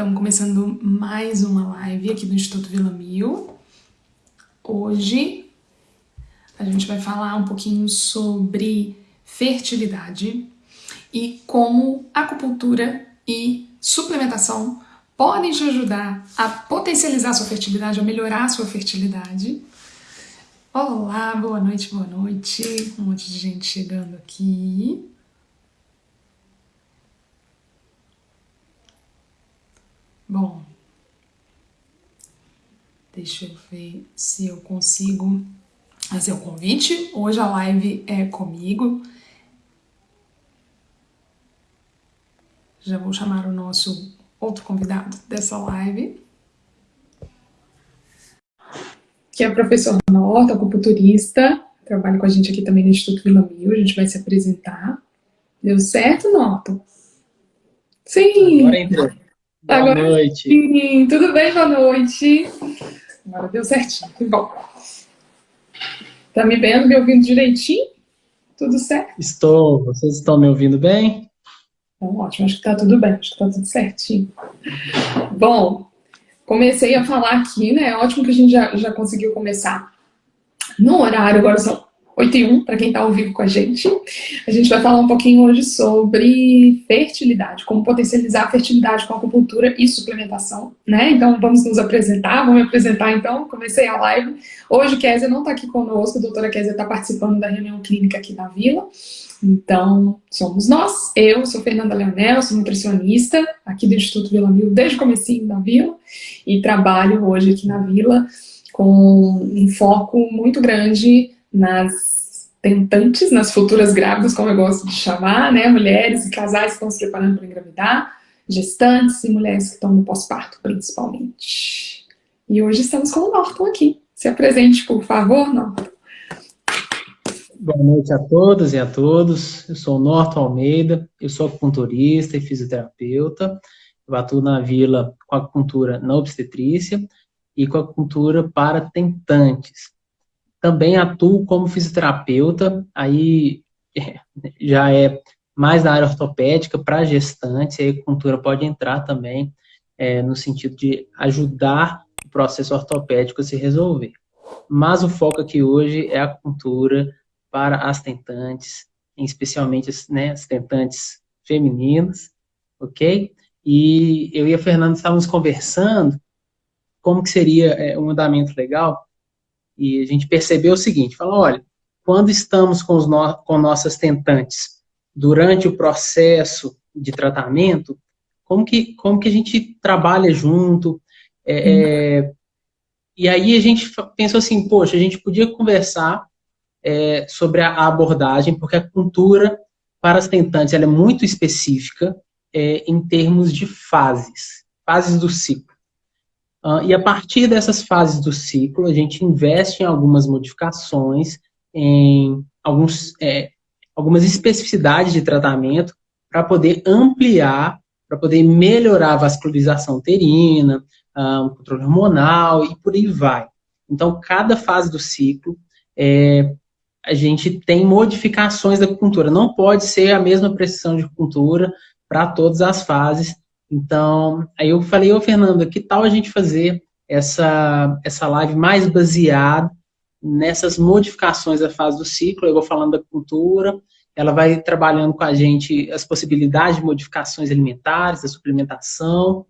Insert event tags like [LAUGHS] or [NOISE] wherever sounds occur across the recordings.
Estamos começando mais uma live aqui do Instituto Vila Mil. Hoje a gente vai falar um pouquinho sobre fertilidade e como acupuntura e suplementação podem te ajudar a potencializar a sua fertilidade, a melhorar a sua fertilidade. Olá, boa noite, boa noite. Um monte de gente chegando aqui. Bom, deixa eu ver se eu consigo fazer o convite. Hoje a live é comigo. Já vou chamar o nosso outro convidado dessa live, que é o professor Norton, acupunturista, trabalha com a gente aqui também no Instituto Vila Mil, a gente vai se apresentar. Deu certo, Norton? Sim! Agora entrou. Boa Agora, noite. Sim, tudo bem? Boa noite. Agora deu certinho. Bom. Tá me vendo, me ouvindo direitinho? Tudo certo? Estou. Vocês estão me ouvindo bem? Então, ótimo. Acho que tá tudo bem. Acho que tá tudo certinho. Bom, comecei a falar aqui, né? É ótimo que a gente já, já conseguiu começar no horário. Agora são 8 e 1, para quem está ao vivo com a gente. A gente vai falar um pouquinho hoje sobre fertilidade, como potencializar a fertilidade com acupuntura e suplementação, né? Então vamos nos apresentar, vamos me apresentar então, comecei a live. Hoje Kézia não está aqui conosco, a doutora Kézia está participando da reunião clínica aqui na Vila. Então, somos nós, eu sou Fernanda Leonel, sou nutricionista aqui do Instituto Vila Mil desde o comecinho da Vila e trabalho hoje aqui na Vila com um foco muito grande nas tentantes, nas futuras grávidas, como eu gosto de chamar, né? Mulheres e casais que estão se preparando para engravidar, gestantes e mulheres que estão no pós-parto, principalmente. E hoje estamos com o Norton aqui. Se apresente, por favor, Norton. Boa noite a todas e a todos. Eu sou Norton Almeida, eu sou acupunturista e fisioterapeuta. Eu atuo na Vila com acupuntura na obstetrícia e com acupuntura para tentantes. Também atuo como fisioterapeuta, aí já é mais na área ortopédica para gestantes, a acupuntura pode entrar também é, no sentido de ajudar o processo ortopédico a se resolver. Mas o foco aqui hoje é a acupuntura para as tentantes, especialmente né, as tentantes femininas, ok? E eu e a Fernanda estávamos conversando como que seria é, um andamento legal e a gente percebeu o seguinte, falou, olha, quando estamos com, no, com nossas tentantes durante o processo de tratamento, como que, como que a gente trabalha junto, é, é, e aí a gente pensou assim, poxa, a gente podia conversar é, sobre a abordagem, porque a cultura para as tentantes ela é muito específica é, em termos de fases, fases do ciclo. Uh, e a partir dessas fases do ciclo, a gente investe em algumas modificações, em alguns, é, algumas especificidades de tratamento para poder ampliar, para poder melhorar a vascularização uterina, uh, o controle hormonal e por aí vai. Então, cada fase do ciclo, é, a gente tem modificações da acupuntura. Não pode ser a mesma precisão de acupuntura para todas as fases, então, aí eu falei, ô Fernanda, que tal a gente fazer essa, essa live mais baseada nessas modificações da fase do ciclo, eu vou falando da cultura, ela vai trabalhando com a gente as possibilidades de modificações alimentares, da suplementação,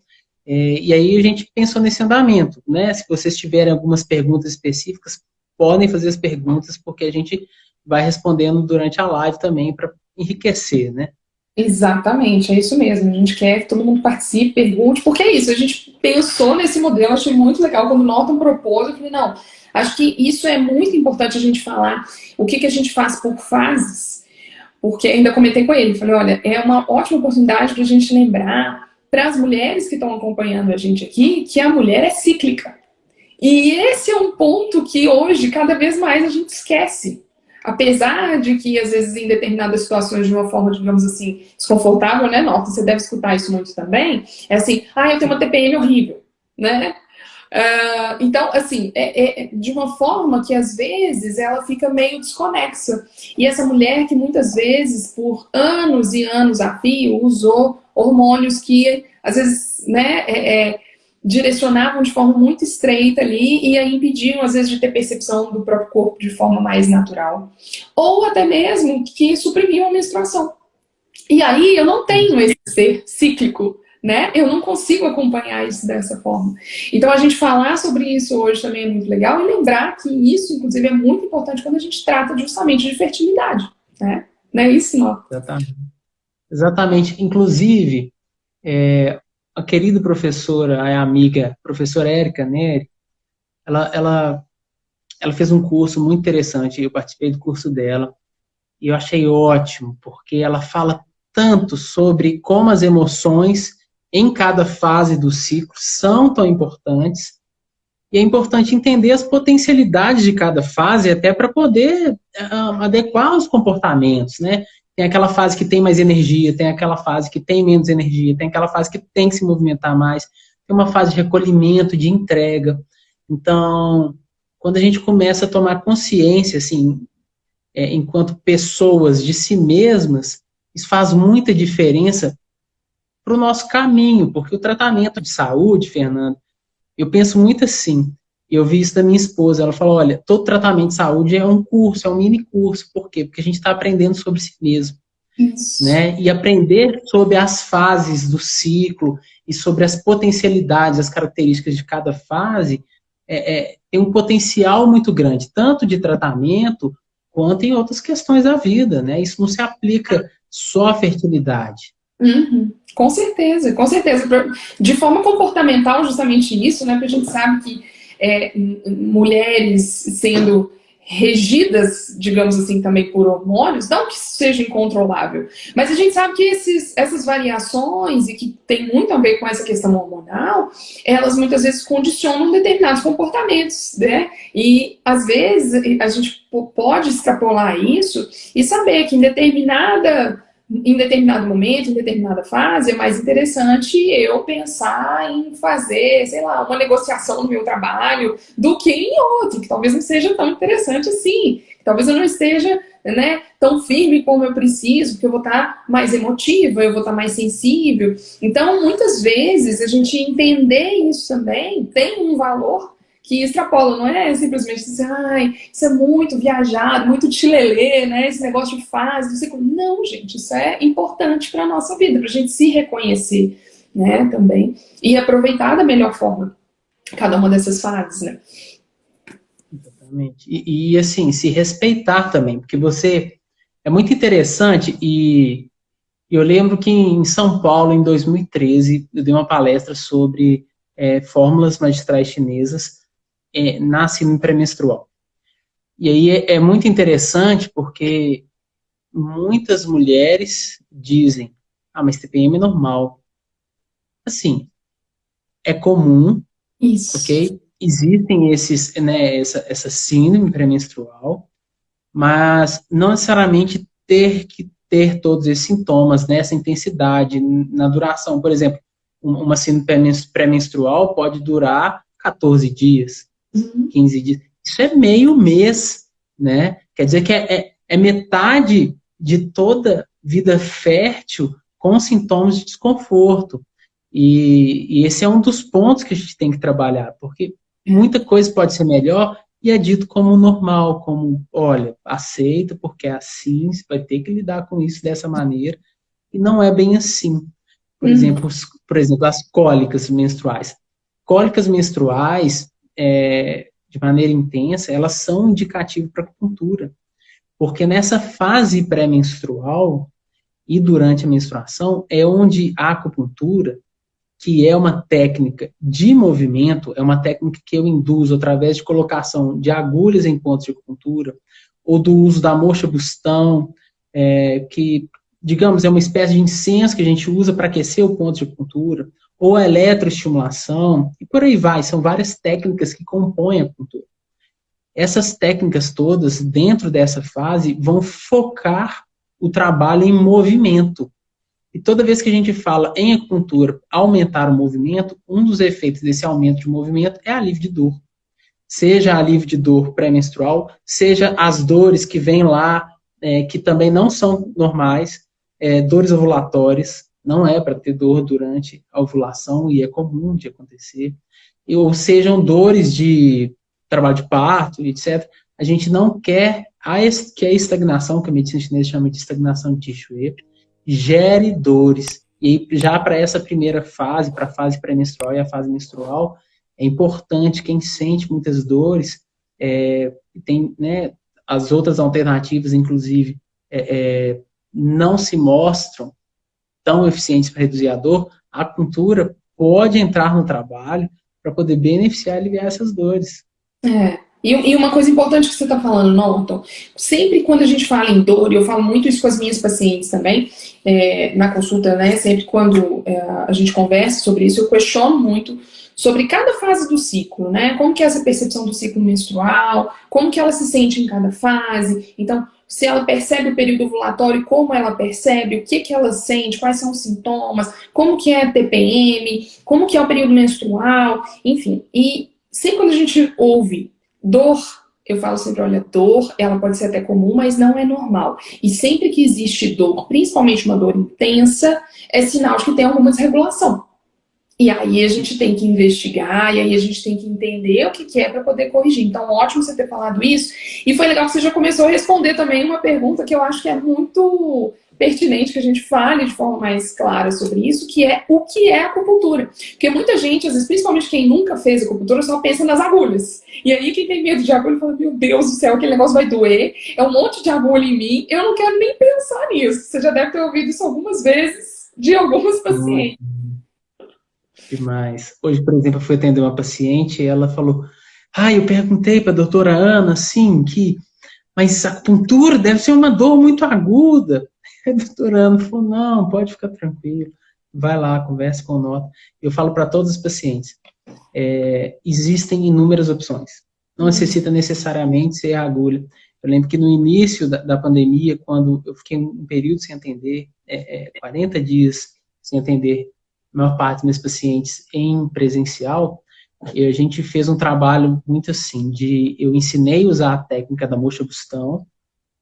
é, e aí a gente pensou nesse andamento, né? Se vocês tiverem algumas perguntas específicas, podem fazer as perguntas, porque a gente vai respondendo durante a live também para enriquecer, né? Exatamente, é isso mesmo. A gente quer que todo mundo participe, pergunte, porque é isso. A gente pensou nesse modelo, achei muito legal. Quando o Norton propôs, eu falei, não, acho que isso é muito importante a gente falar. O que, que a gente faz por fases, porque ainda comentei com ele, falei, olha, é uma ótima oportunidade para a gente lembrar para as mulheres que estão acompanhando a gente aqui, que a mulher é cíclica. E esse é um ponto que hoje, cada vez mais, a gente esquece. Apesar de que, às vezes, em determinadas situações, de uma forma, digamos assim, desconfortável, né, Norton? Você deve escutar isso muito também. É assim, ah, eu tenho uma TPM horrível, né? Uh, então, assim, é, é, de uma forma que, às vezes, ela fica meio desconexa. E essa mulher que, muitas vezes, por anos e anos a fio, usou hormônios que, às vezes, né, é, é, direcionavam de forma muito estreita ali e aí impediam, às vezes, de ter percepção do próprio corpo de forma mais natural. Ou até mesmo que suprimiam a menstruação. E aí eu não tenho esse ser cíclico, né? Eu não consigo acompanhar isso dessa forma. Então a gente falar sobre isso hoje também é muito legal e lembrar que isso, inclusive, é muito importante quando a gente trata justamente de fertilidade, né? Não é isso, não? Exatamente. Exatamente. Inclusive, é, a querida professora, a amiga, professora Érica Neri, ela, ela, ela fez um curso muito interessante, eu participei do curso dela, e eu achei ótimo, porque ela fala tanto sobre como as emoções em cada fase do ciclo são tão importantes, e é importante entender as potencialidades de cada fase até para poder uh, adequar os comportamentos, né? Tem aquela fase que tem mais energia, tem aquela fase que tem menos energia, tem aquela fase que tem que se movimentar mais, tem uma fase de recolhimento, de entrega. Então, quando a gente começa a tomar consciência, assim, é, enquanto pessoas de si mesmas, isso faz muita diferença para o nosso caminho, porque o tratamento de saúde, Fernando, eu penso muito assim, eu vi isso da minha esposa, ela falou, olha, todo tratamento de saúde é um curso, é um mini curso, por quê? Porque a gente está aprendendo sobre si mesmo. Isso. Né? E aprender sobre as fases do ciclo e sobre as potencialidades, as características de cada fase, é, é, tem um potencial muito grande, tanto de tratamento quanto em outras questões da vida. Né? Isso não se aplica só à fertilidade. Uhum. Com certeza, com certeza. De forma comportamental, justamente isso, né? Porque a gente sabe que é, mulheres sendo regidas, digamos assim, também por hormônios, não que seja incontrolável, mas a gente sabe que esses, essas variações, e que tem muito a ver com essa questão hormonal, elas muitas vezes condicionam determinados comportamentos, né? E, às vezes, a gente pode extrapolar isso e saber que em determinada em determinado momento, em determinada fase, é mais interessante eu pensar em fazer, sei lá, uma negociação no meu trabalho do que em outro, que talvez não seja tão interessante assim, que talvez eu não esteja né, tão firme como eu preciso, porque eu vou estar mais emotiva, eu vou estar mais sensível. Então, muitas vezes, a gente entender isso também tem um valor que extrapola, não é simplesmente dizer, ai, isso é muito viajado, muito chilelê, né? Esse negócio de fase, não sei como. Não, gente, isso é importante para a nossa vida, para a gente se reconhecer, né, também, e aproveitar da melhor forma cada uma dessas fases, né? Exatamente. E, e assim, se respeitar também, porque você é muito interessante e eu lembro que em São Paulo, em 2013, eu dei uma palestra sobre é, fórmulas magistrais chinesas é, nasce no pré-menstrual. E aí é, é muito interessante porque muitas mulheres dizem, ah, mas TPM é normal. Assim, é comum, Isso. ok? Existem esses, né, essa, essa síndrome pré-menstrual, mas não necessariamente ter que ter todos esses sintomas, nessa né, intensidade, na duração. Por exemplo, uma síndrome pré-menstrual pode durar 14 dias, uhum. 15 dias. Isso é meio mês, né? Quer dizer que é, é, é metade de toda vida fértil com sintomas de desconforto. E, e, esse é um dos pontos que a gente tem que trabalhar, porque muita coisa pode ser melhor e é dito como normal, como, olha, aceita porque é assim, você vai ter que lidar com isso dessa maneira, e não é bem assim. Por, uhum. exemplo, por exemplo, as cólicas menstruais. Cólicas menstruais, é, de maneira intensa, elas são indicativo para acupuntura. Porque nessa fase pré-menstrual e durante a menstruação é onde a acupuntura, que é uma técnica de movimento, é uma técnica que eu induzo através de colocação de agulhas em pontos de acupuntura, ou do uso da mocha bustão, é, que, digamos, é uma espécie de incenso que a gente usa para aquecer o ponto de acupuntura, ou a eletroestimulação, e por aí vai, são várias técnicas que compõem a acupuntura. Essas técnicas todas, dentro dessa fase, vão focar o trabalho em movimento. E toda vez que a gente fala em acupuntura, aumentar o movimento, um dos efeitos desse aumento de movimento é alívio de dor. Seja alívio de dor pré-menstrual, seja as dores que vêm lá, é, que também não são normais, é, dores ovulatórias, não é para ter dor durante a ovulação e é comum de acontecer. Ou sejam dores de trabalho de parto, etc. A gente não quer a, que a estagnação, que a medicina chinesa chama de estagnação de Tissue, gere dores. E já para essa primeira fase, para a fase pré-menstrual e a fase menstrual, é importante quem sente muitas dores, é, tem né, as outras alternativas, inclusive, é, é, não se mostram tão eficientes para reduzir a dor, a acupuntura pode entrar no trabalho para poder beneficiar e aliviar essas dores. É. E, uma coisa importante que você está falando, Norton, sempre quando a gente fala em dor, e eu falo muito isso com as minhas pacientes também, é, na consulta, né, sempre quando é, a gente conversa sobre isso, eu questiono muito sobre cada fase do ciclo, né, como que é essa percepção do ciclo menstrual, como que ela se sente em cada fase, então, se ela percebe o período ovulatório, como ela percebe, o que que ela sente, quais são os sintomas, como que é a TPM, como que é o período menstrual, enfim, e sempre quando a gente ouve dor, eu falo sempre, olha, dor, ela pode ser até comum, mas não é normal. E sempre que existe dor, principalmente uma dor intensa, é sinal de que tem alguma desregulação. E aí a gente tem que investigar, e aí a gente tem que entender o que, que é para poder corrigir. Então, ótimo você ter falado isso. E foi legal que você já começou a responder também uma pergunta que eu acho que é muito pertinente que a gente fale de forma mais clara sobre isso, que é o que é acupuntura. Porque muita gente, às vezes, principalmente quem nunca fez acupuntura, só pensa nas agulhas. E aí quem tem medo de agulha fala, meu Deus do céu, aquele negócio vai doer, é um monte de agulha em mim, eu não quero nem pensar nisso. Você já deve ter ouvido isso algumas vezes de algumas pacientes. Demais. Hoje, por exemplo, eu fui atender uma paciente e ela falou, ah, eu perguntei para a doutora Ana, assim, que mas a acupuntura deve ser uma dor muito aguda. [LAUGHS] A doutora Ana falou, não, pode ficar tranquilo, vai lá, converse com o Nota. Eu falo para todos os pacientes, é, existem inúmeras opções. Não necessita necessariamente ser a agulha. Eu lembro que no início da, da pandemia, quando eu fiquei um período sem atender, é, é, 40 dias sem atender maior parte dos meus pacientes em presencial, e a gente fez um trabalho muito assim, de eu ensinei a usar a técnica da mocha bustão,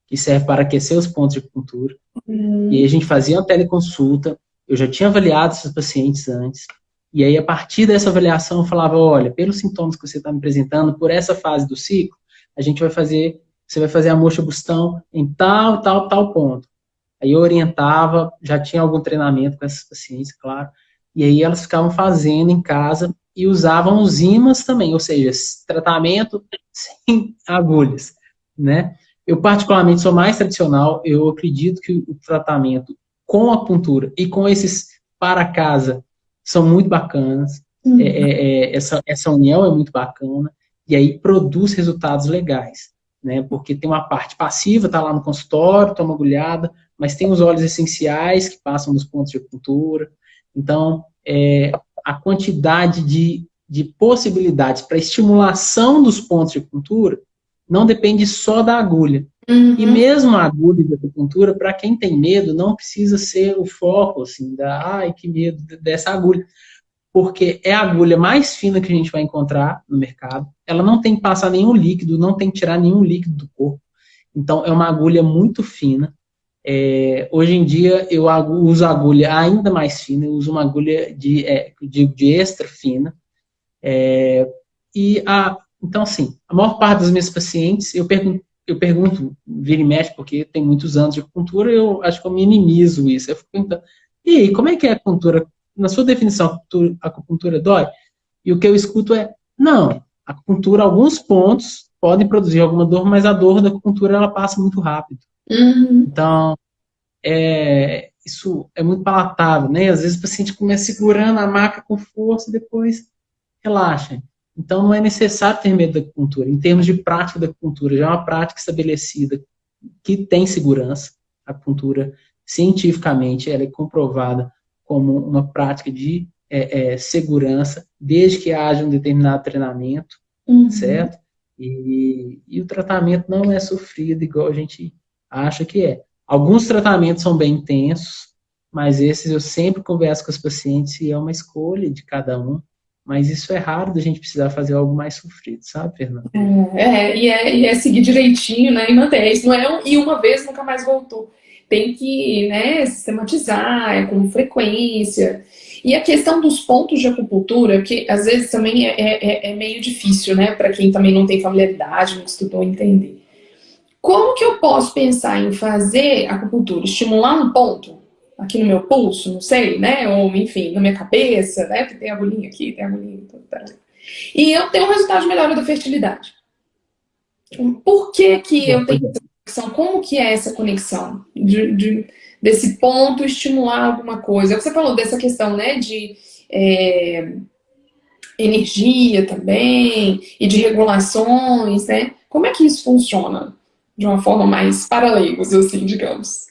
que serve para aquecer os pontos de acupuntura. Hum. E a gente fazia uma teleconsulta, eu já tinha avaliado esses pacientes antes, e aí a partir dessa avaliação eu falava, olha, pelos sintomas que você está me apresentando, por essa fase do ciclo, a gente vai fazer, você vai fazer a mocha bustão em tal, tal, tal ponto. Aí eu orientava, já tinha algum treinamento com essas pacientes, claro, e aí elas ficavam fazendo em casa e usavam os ímãs também, ou seja, tratamento sem [LAUGHS] agulhas, né? Eu, particularmente, sou mais tradicional. Eu acredito que o tratamento com a puntura e com esses para casa são muito bacanas. Uhum. É, é, é, essa, essa união é muito bacana. E aí produz resultados legais. Né? Porque tem uma parte passiva, está lá no consultório, toma agulhada, mas tem os óleos essenciais que passam nos pontos de acupuntura. Então, é, a quantidade de, de possibilidades para estimulação dos pontos de acupuntura não depende só da agulha. Uhum. E mesmo a agulha de acupuntura, para quem tem medo, não precisa ser o foco, assim, da, ai, que medo dessa agulha. Porque é a agulha mais fina que a gente vai encontrar no mercado. Ela não tem que passar nenhum líquido, não tem que tirar nenhum líquido do corpo. Então, é uma agulha muito fina. É, hoje em dia, eu uso agulha ainda mais fina, eu uso uma agulha de, é, de, de extra fina. É, e a, então, assim, a maior parte dos meus pacientes, eu pergunto, eu pergunto, vira e mexe, porque tem muitos anos de acupuntura, eu acho que eu minimizo isso. Eu fico perguntando, e aí, como é que é a acupuntura? Na sua definição, a acupuntura dói? E o que eu escuto é, não, a acupuntura, alguns pontos podem produzir alguma dor, mas a dor da acupuntura, ela passa muito rápido. Uhum. Então, é, isso é muito palatável, né? Às vezes o paciente começa segurando a maca com força e depois relaxa. Então, não é necessário ter medo da acupuntura. Em termos de prática da acupuntura, já é uma prática estabelecida que tem segurança. A acupuntura, cientificamente, ela é comprovada como uma prática de é, é, segurança, desde que haja um determinado treinamento, uhum. certo? E, e o tratamento não é sofrido igual a gente acha que é. Alguns tratamentos são bem intensos, mas esses eu sempre converso com os pacientes e é uma escolha de cada um mas isso é raro da gente precisar fazer algo mais sofrido, sabe, Fernanda? É, é, e, é e é seguir direitinho, né, e manter. Isso não é um, e uma vez nunca mais voltou. tem que né, sistematizar, é com frequência. E a questão dos pontos de acupuntura, que às vezes também é, é, é meio difícil, né, para quem também não tem familiaridade, não estudou entender. Como que eu posso pensar em fazer acupuntura? Estimular um ponto aqui no meu pulso, não sei, né? Ou, enfim, na minha cabeça, né? Porque tem agulhinha aqui, tem agulhinha. E eu tenho um resultado de melhora da fertilidade. Por que que eu tenho essa conexão? Como que é essa conexão? De, de, desse ponto estimular alguma coisa. É você falou dessa questão, né? De... É, energia também, e de regulações, né? Como é que isso funciona? De uma forma mais para leigos, assim, digamos.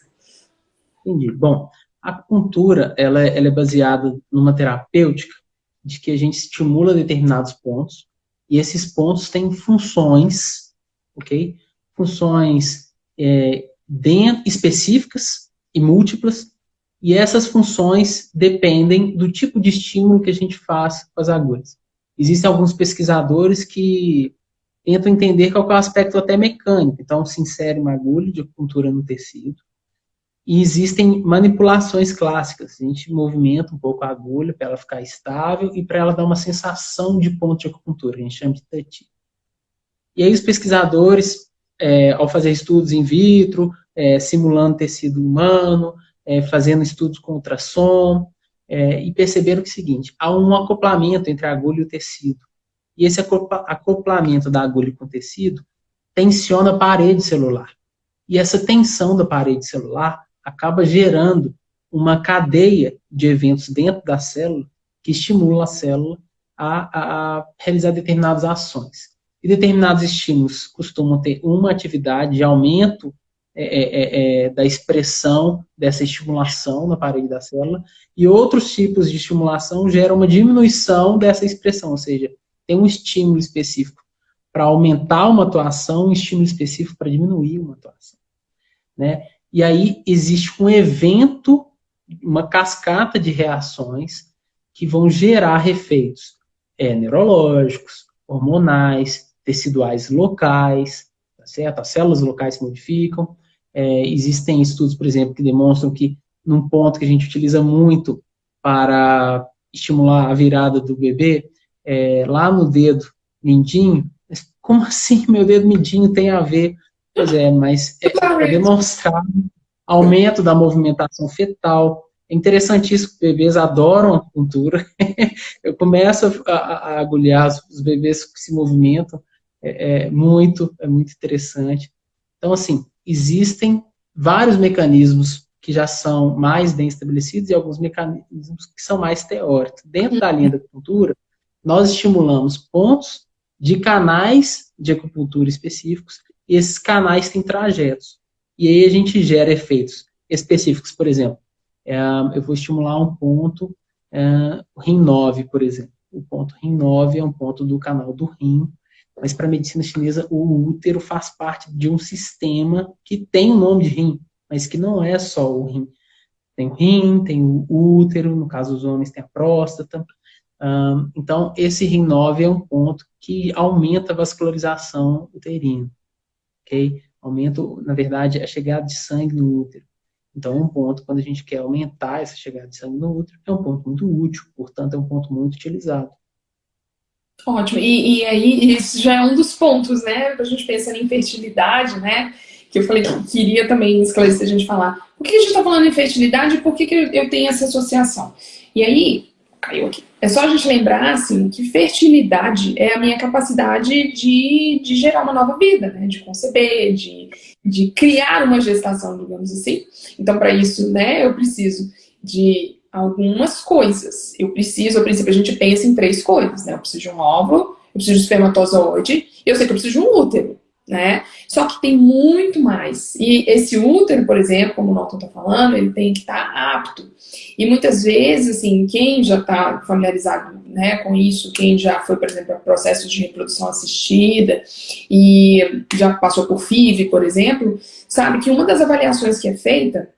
Entendi. Bom, a acupuntura, ela, é, ela é baseada numa terapêutica de que a gente estimula determinados pontos, e esses pontos têm funções, ok? Funções é, dentro, específicas e múltiplas, e essas funções dependem do tipo de estímulo que a gente faz com as agulhas. Existem alguns pesquisadores que tentam entender qual é o aspecto até mecânico. Então, se insere uma agulha de acupuntura no tecido. E existem manipulações clássicas. A gente movimenta um pouco a agulha para ela ficar estável e para ela dar uma sensação de ponto de acupuntura, a gente chama de touch. E aí os pesquisadores, é, ao fazer estudos in vitro, é, simulando tecido humano, é, fazendo estudos com ultrassom, é, e perceberam que é o seguinte, há um acoplamento entre a agulha e o tecido. E esse acoplamento da agulha com o tecido tensiona a parede celular. E essa tensão da parede celular acaba gerando uma cadeia de eventos dentro da célula que estimula a célula a, a realizar determinadas ações. E determinados estímulos costumam ter uma atividade de aumento é, é, é, é da expressão dessa estimulação na parede da célula, e outros tipos de estimulação geram uma diminuição dessa expressão, ou seja, tem um estímulo específico para aumentar uma atuação, um estímulo específico para diminuir uma atuação. Né? E aí existe um evento, uma cascata de reações que vão gerar efeitos é, neurológicos, hormonais, teciduais locais, tá certo? As células locais se modificam. É, existem estudos, por exemplo, que demonstram que num ponto que a gente utiliza muito para estimular a virada do bebê, é, lá no dedo mindinho, como assim meu dedo mindinho tem a ver? Pois é, mas é, é demonstrar aumento da movimentação fetal. É interessantíssimo, bebês adoram a cultura. [LAUGHS] Eu começo a, a, agulhar os bebês que se movimentam, é, é, muito, é muito interessante. Então, assim, existem vários mecanismos que já são mais bem estabelecidos e alguns mecanismos que são mais teóricos. Dentro da linha da cultura, nós estimulamos pontos de canais de acupuntura específicos, e esses canais têm trajetos. E aí a gente gera efeitos específicos, por exemplo, é, eu vou estimular um ponto, é, o rim 9, por exemplo. O ponto rim 9 é um ponto do canal do rim, mas para a medicina chinesa o útero faz parte de um sistema que tem o nome de rim, mas que não é só o rim. Tem o rim, tem o útero, no caso dos homens tem a próstata, um, então, esse RIM9 é um ponto que aumenta a vascularização uterina, ok? Aumenta, na verdade, a chegada de sangue no útero. Então, é um ponto, quando a gente quer aumentar essa chegada de sangue no útero, é um ponto muito útil, portanto, é um ponto muito utilizado. Ótimo, e, e aí isso já é um dos pontos, né, a gente pensar em fertilidade, né, que eu falei que queria também esclarecer a gente falar. Por que a gente está falando em fertilidade e por que, que eu tenho essa associação? E aí, caiu aqui. É só a gente lembrar, assim, que fertilidade é a minha capacidade de, de gerar uma nova vida, né? De conceber, de, de criar uma gestação, digamos assim. Então, para isso, né, eu preciso de algumas coisas. Eu preciso, a princípio, a gente pensa em três coisas, né? Eu preciso de um óvulo, eu preciso de espermatozoide, e eu sei que eu preciso de um útero né? Só que tem muito mais. E esse útero, por exemplo, como o Norton está falando, ele tem que estar tá apto. E muitas vezes, assim, quem já está familiarizado né, com isso, quem já foi, por exemplo, a processo de reprodução assistida e já passou por FIV, por exemplo, sabe que uma das avaliações que é feita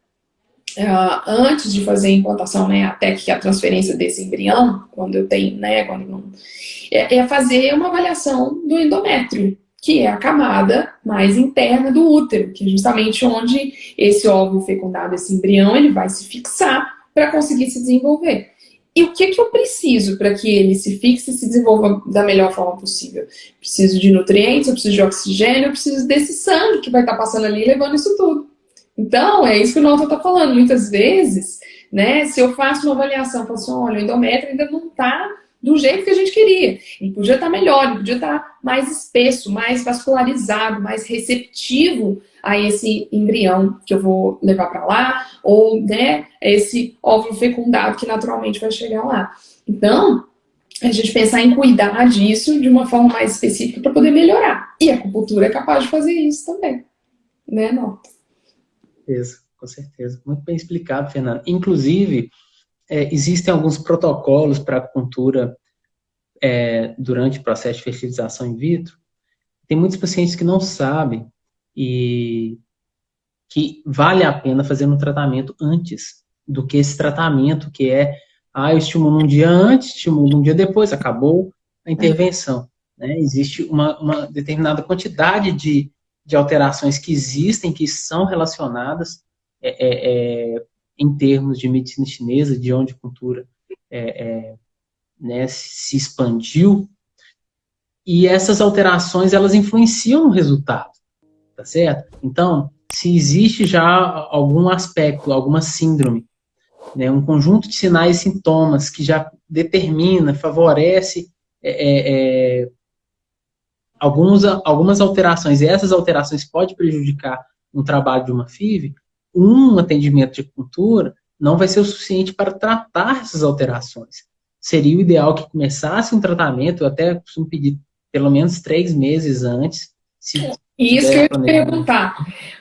Uh, antes de fazer a implantação, né, até que a transferência desse embrião, quando eu tenho, né, quando não, é, é fazer uma avaliação do endométrio, que é a camada mais interna do útero, que é justamente onde esse óvulo fecundado, esse embrião, ele vai se fixar para conseguir se desenvolver. E o que, que eu preciso para que ele se fixe e se desenvolva da melhor forma possível? Preciso de nutrientes, eu preciso de oxigênio, eu preciso desse sangue que vai estar tá passando ali levando isso tudo. Então, é isso que o Norton está falando. Muitas vezes, né, se eu faço uma avaliação, falo assim, olha, o endométrio ainda não está do jeito que a gente queria. Ele podia estar tá melhor, ele podia estar tá mais espesso, mais vascularizado, mais receptivo a esse embrião que eu vou levar para lá, ou né, esse óvulo fecundado que naturalmente vai chegar lá. Então, a gente pensar em cuidar disso de uma forma mais específica para poder melhorar. E a acupuntura é capaz de fazer isso também. Né, Nota? Isso, com certeza. Muito bem explicado, Fernando. Inclusive, é, existem alguns protocolos para acupuntura é, durante o processo de fertilização in vitro. Tem muitos pacientes que não sabem e que vale a pena fazer um tratamento antes do que esse tratamento que é, ah, eu estimulo um dia antes, estimulo um dia depois, acabou a intervenção. Né? Existe uma, uma determinada quantidade de, de alterações que existem, que são relacionadas é, é, é em termos de medicina chinesa, de onde a cultura é, é, né, se expandiu, e essas alterações, elas influenciam no resultado tá certo? Então, se existe já algum aspecto, alguma síndrome, né, um conjunto de sinais e sintomas que já determina, favorece é, é, é algumas alterações, e essas alterações podem prejudicar um trabalho de uma FIV, um atendimento de acupuntura não vai ser o suficiente para tratar essas alterações. Seria o ideal que começasse um tratamento, eu até costumo pedir pelo menos três meses antes, e isso que eu ia te perguntar,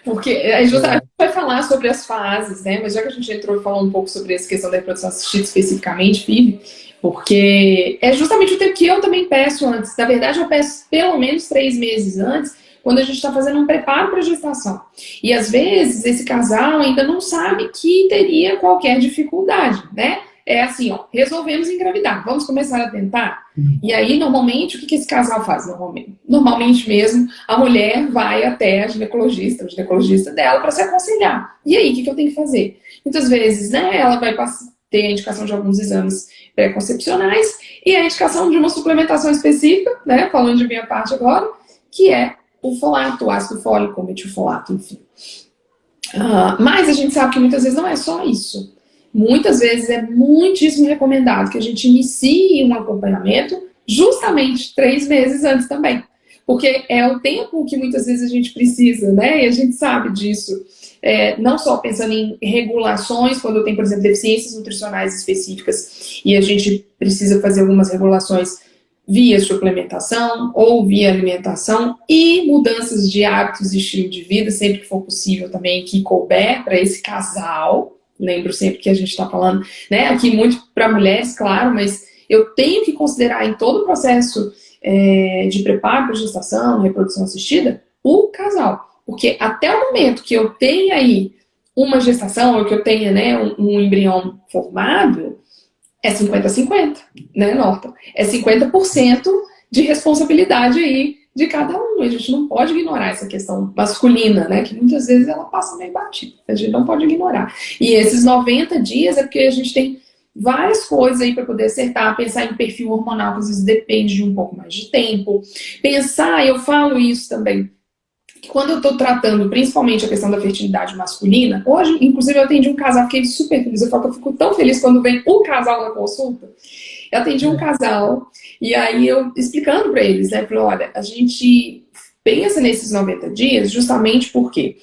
porque a gente vai falar sobre as fases, né? Mas já que a gente entrou falou um pouco sobre essa questão da reprodução assistida especificamente, FIV, porque é justamente o tempo que eu também peço antes. Na verdade, eu peço pelo menos três meses antes, quando a gente está fazendo um preparo para a gestação. E às vezes esse casal ainda não sabe que teria qualquer dificuldade, né? é assim, ó, resolvemos engravidar, vamos começar a tentar? Uhum. E aí, normalmente, o que, que esse casal faz? Normalmente, normalmente mesmo, a mulher vai até a ginecologista, o ginecologista dela, para se aconselhar. E aí, o que, que eu tenho que fazer? Muitas vezes, né, ela vai ter a indicação de alguns exames pré-concepcionais e a indicação de uma suplementação específica, né, falando de minha parte agora, que é o folato, o ácido fólico, o metilfolato, enfim. Uh, mas a gente sabe que muitas vezes não é só isso muitas vezes é muitíssimo recomendado que a gente inicie um acompanhamento justamente três meses antes também. Porque é o tempo que muitas vezes a gente precisa, né? E a gente sabe disso. É, não só pensando em regulações, quando tem, por exemplo, deficiências nutricionais específicas e a gente precisa fazer algumas regulações via suplementação ou via alimentação e mudanças de hábitos e estilo de vida, sempre que for possível também, que couber para esse casal, lembro sempre que a gente está falando, né, aqui muito para mulheres, claro, mas eu tenho que considerar em todo o processo é, de preparo para gestação, reprodução assistida, o casal. Porque até o momento que eu tenha aí uma gestação, ou que eu tenha né, um, um embrião formado, é 50-50, né, Norton? É 50% de responsabilidade aí de cada um. A gente não pode ignorar essa questão masculina, né? Que muitas vezes ela passa meio batida. A gente não pode ignorar. E esses 90 dias é porque a gente tem várias coisas aí para poder acertar, pensar em perfil hormonal, às vezes depende de um pouco mais de tempo. Pensar, eu falo isso também, que quando eu estou tratando principalmente a questão da fertilidade masculina, hoje, inclusive, eu atendi um casal, fiquei super feliz, eu falo que eu fico tão feliz quando vem um casal na consulta. Eu atendi um casal e aí eu explicando para eles, né, falei, olha, a gente pensa nesses 90 dias justamente porque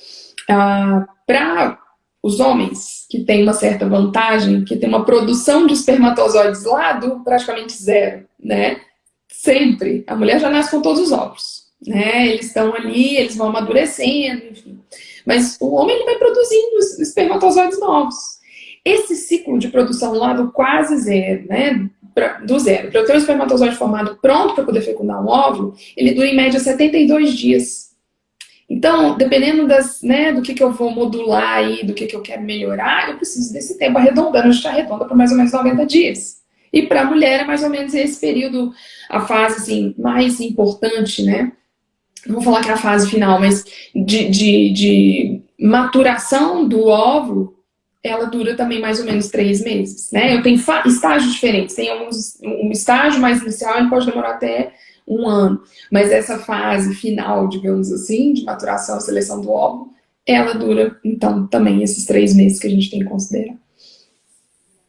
ah, para os homens que têm uma certa vantagem, que tem uma produção de espermatozoides lá do praticamente zero, né? Sempre. A mulher já nasce com todos os ovos, né? Eles estão ali, eles vão amadurecendo, enfim. Mas o homem ele vai produzindo espermatozoides novos. Esse ciclo de produção lá do quase zero, né? pra, do zero, para eu ter um espermatozoide formado pronto para poder fecundar um óvulo, ele dura em média 72 dias. Então, dependendo das, né, do que, que eu vou modular aí, do que, que eu quero melhorar, eu preciso desse tempo arredondando, a gente arredonda para mais ou menos 90 dias. E para a mulher é mais ou menos esse período, a fase assim, mais importante, né? Não vou falar que é a fase final, mas de, de, de maturação do óvulo, ela dura também mais ou menos três meses, né? Eu tenho estágios diferentes, tem alguns, um estágio mais inicial, ele pode demorar até um ano, mas essa fase final, digamos assim, de maturação, seleção do óvulo, ela dura, então, também esses três meses que a gente tem que considerar.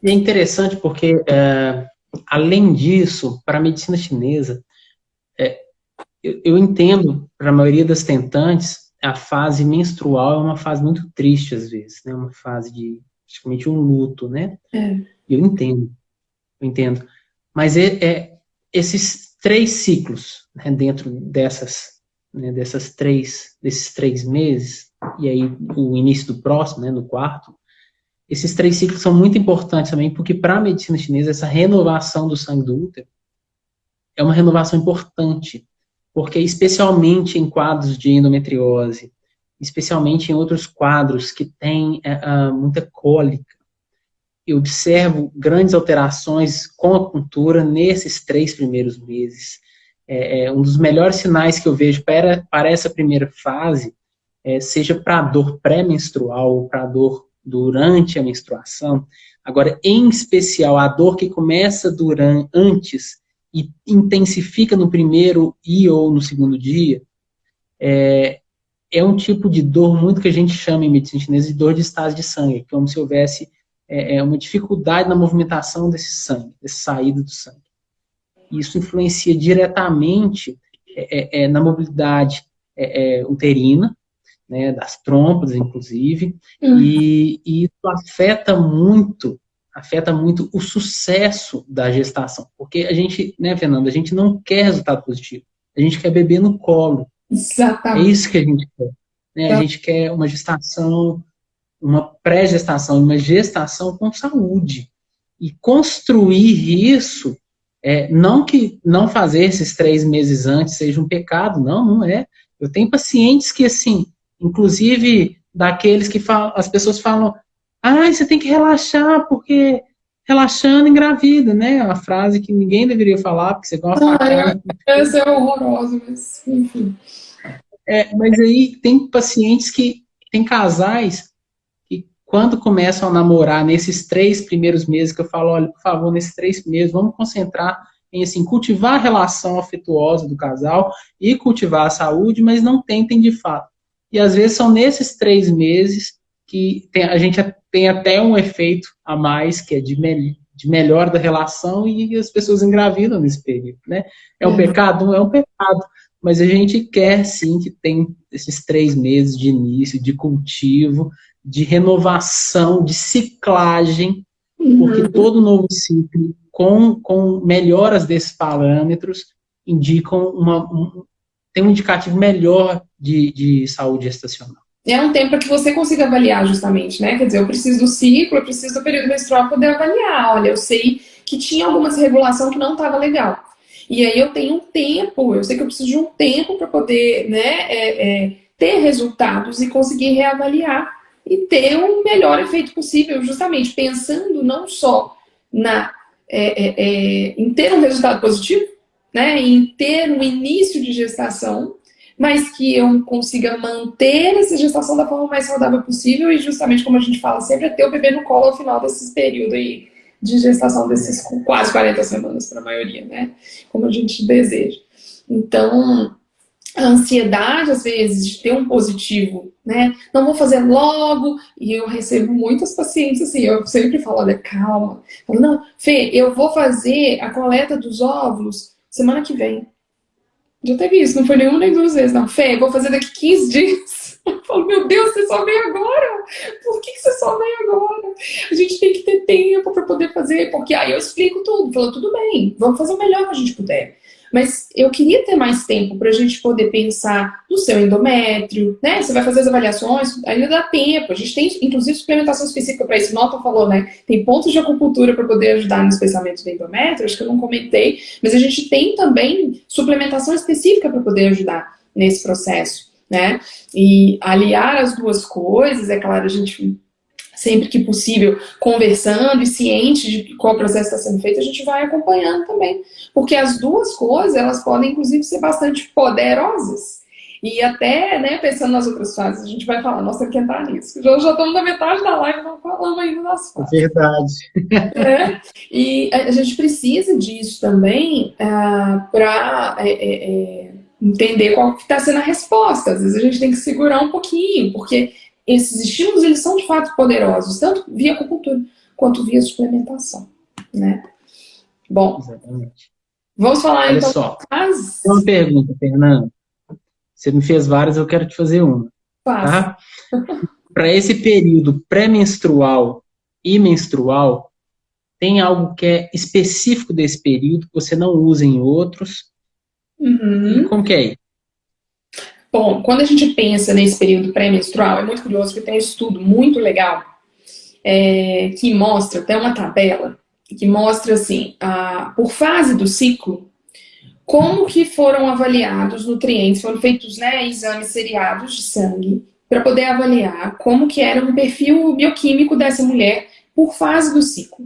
É interessante porque, é, além disso, para a medicina chinesa, eu, eu entendo, para a maioria das tentantes, a fase menstrual é uma fase muito triste, às vezes, né? Uma fase de, praticamente, um luto, né? É. Eu entendo, eu entendo. Mas é, é esses três ciclos, né, dentro dessas, né, dessas três, desses três meses, e aí o início do próximo, né, no quarto, esses três ciclos são muito importantes também, porque para a medicina chinesa, essa renovação do sangue do útero é uma renovação importante, porque especialmente em quadros de endometriose, especialmente em outros quadros que têm uh, muita cólica, eu observo grandes alterações com a cultura nesses três primeiros meses. É, é, um dos melhores sinais que eu vejo para, para essa primeira fase, é, seja para a dor pré-menstrual ou para a dor durante a menstruação, agora, em especial, a dor que começa durante, antes e intensifica no primeiro e ou no segundo dia, é, é um tipo de dor muito que a gente chama em medicina chinesa de dor de estase de sangue, como se houvesse é, é, uma dificuldade na movimentação desse sangue, dessa saída do sangue. Isso influencia diretamente é, é, é na mobilidade é, uterina, né, das trompas, inclusive, uhum. e, e, isso afeta muito, afeta muito o sucesso da gestação, porque a gente, né, Fernanda, a gente não quer resultado positivo, a gente quer beber no colo. Exatamente. É isso que a gente quer. Né? A gente quer uma gestação, uma pré-gestação, uma gestação com saúde. E construir isso, é, não que não fazer esses três meses antes seja um pecado, não, não é. Eu tenho pacientes que, assim, inclusive daqueles que falam, as pessoas falam, ah, você tem que relaxar, porque relaxando engravida, né? A frase que ninguém deveria falar, porque você gosta ah, de Essa é horrorosa, mas enfim. É, mas aí tem pacientes que, tem casais que quando começam a namorar nesses três primeiros meses, que eu falo, olha, por favor, nesses três meses, vamos concentrar em assim, cultivar a relação afetuosa do casal e cultivar a saúde, mas não tentem de fato e às vezes são nesses três meses que tem, a gente tem até um efeito a mais, que é de, me, de melhor da relação, e as pessoas engravidam nesse período, né? É um é. pecado? Não é um pecado, mas a gente quer sim que tem esses três meses de início, de cultivo, de renovação, de ciclagem, porque uhum. todo novo ciclo, com, com melhoras desses parâmetros, indicam uma, um, tem um indicativo melhor de, de saúde gestacional. É um tempo para que você consiga avaliar justamente, né? Quer dizer, eu preciso do ciclo, eu preciso do período menstrual para poder avaliar. Olha, eu sei que tinha alguma regulação que não estava legal. E aí eu tenho um tempo, eu sei que eu preciso de um tempo para poder né, é, é, ter resultados e conseguir reavaliar e ter o melhor efeito possível, justamente pensando não só na, é, é, é em ter um resultado positivo, né, em ter um início de gestação, mas que eu consiga manter essa gestação da forma mais saudável possível e justamente como a gente fala sempre, é ter o bebê no colo ao final desse período aí de gestação desses quase 40 semanas para a maioria, né? Como a gente deseja. Então, a ansiedade, às vezes, de ter um positivo, né? Não vou fazer logo, e eu recebo muitas pacientes assim, eu sempre falo, olha, calma. Falo, não, Fê, eu vou fazer a coleta dos óvulos semana que vem. Já teve isso, não foi nenhuma nem duas vezes, não. Fê, vou fazer daqui 15 dias. [LAUGHS] Eu falo, meu Deus, você só veio agora? Por que, você só veio agora? A gente tem que ter tempo para poder fazer, porque aí eu explico tudo. Falo, tudo bem, vamos fazer o melhor que a gente puder. Mas eu queria ter mais tempo para a gente poder pensar no seu endométrio, né? Você vai fazer as avaliações, ainda dá tempo. A gente tem, inclusive, suplementação específica para isso. Nota falou, né? Tem pontos de acupuntura para poder ajudar no espessamento do endométrio, acho que eu não comentei, mas a gente tem também suplementação específica para poder ajudar nesse processo, né? E aliar as duas coisas, é claro, a gente sempre que possível, conversando e ciente de qual processo está sendo feito, a gente vai acompanhando também. Porque as duas coisas, elas podem, inclusive, ser bastante poderosas. E até, né, pensando nas outras fases, a gente vai falar, nossa, tem que entrar nisso. Já, já estamos na metade da live, não falamos ainda das fases. Verdade. É, e a gente precisa disso também ah, para é, é, é, entender qual está sendo a resposta. Às vezes a gente tem que segurar um pouquinho, porque esses estímulos, eles são de fato poderosos, tanto via acupuntura quanto via suplementação, né? Bom, Exatamente. vamos falar Olha então... Só, as... uma pergunta, Fernando. Você me fez várias, eu quero te fazer uma. Tá? [LAUGHS] Para esse período pré-menstrual e menstrual, tem algo que é específico desse período que você não usa em outros? Uhum. Como que é? Bom, quando a gente pensa nesse período pré-menstrual, é muito curioso porque tem um estudo muito legal é, que mostra, tem uma tabela, que mostra assim, a, por fase do ciclo, como que foram avaliados nutrientes, foram feitos né, exames seriados de sangue para poder avaliar como que era o perfil bioquímico dessa mulher por fase do ciclo.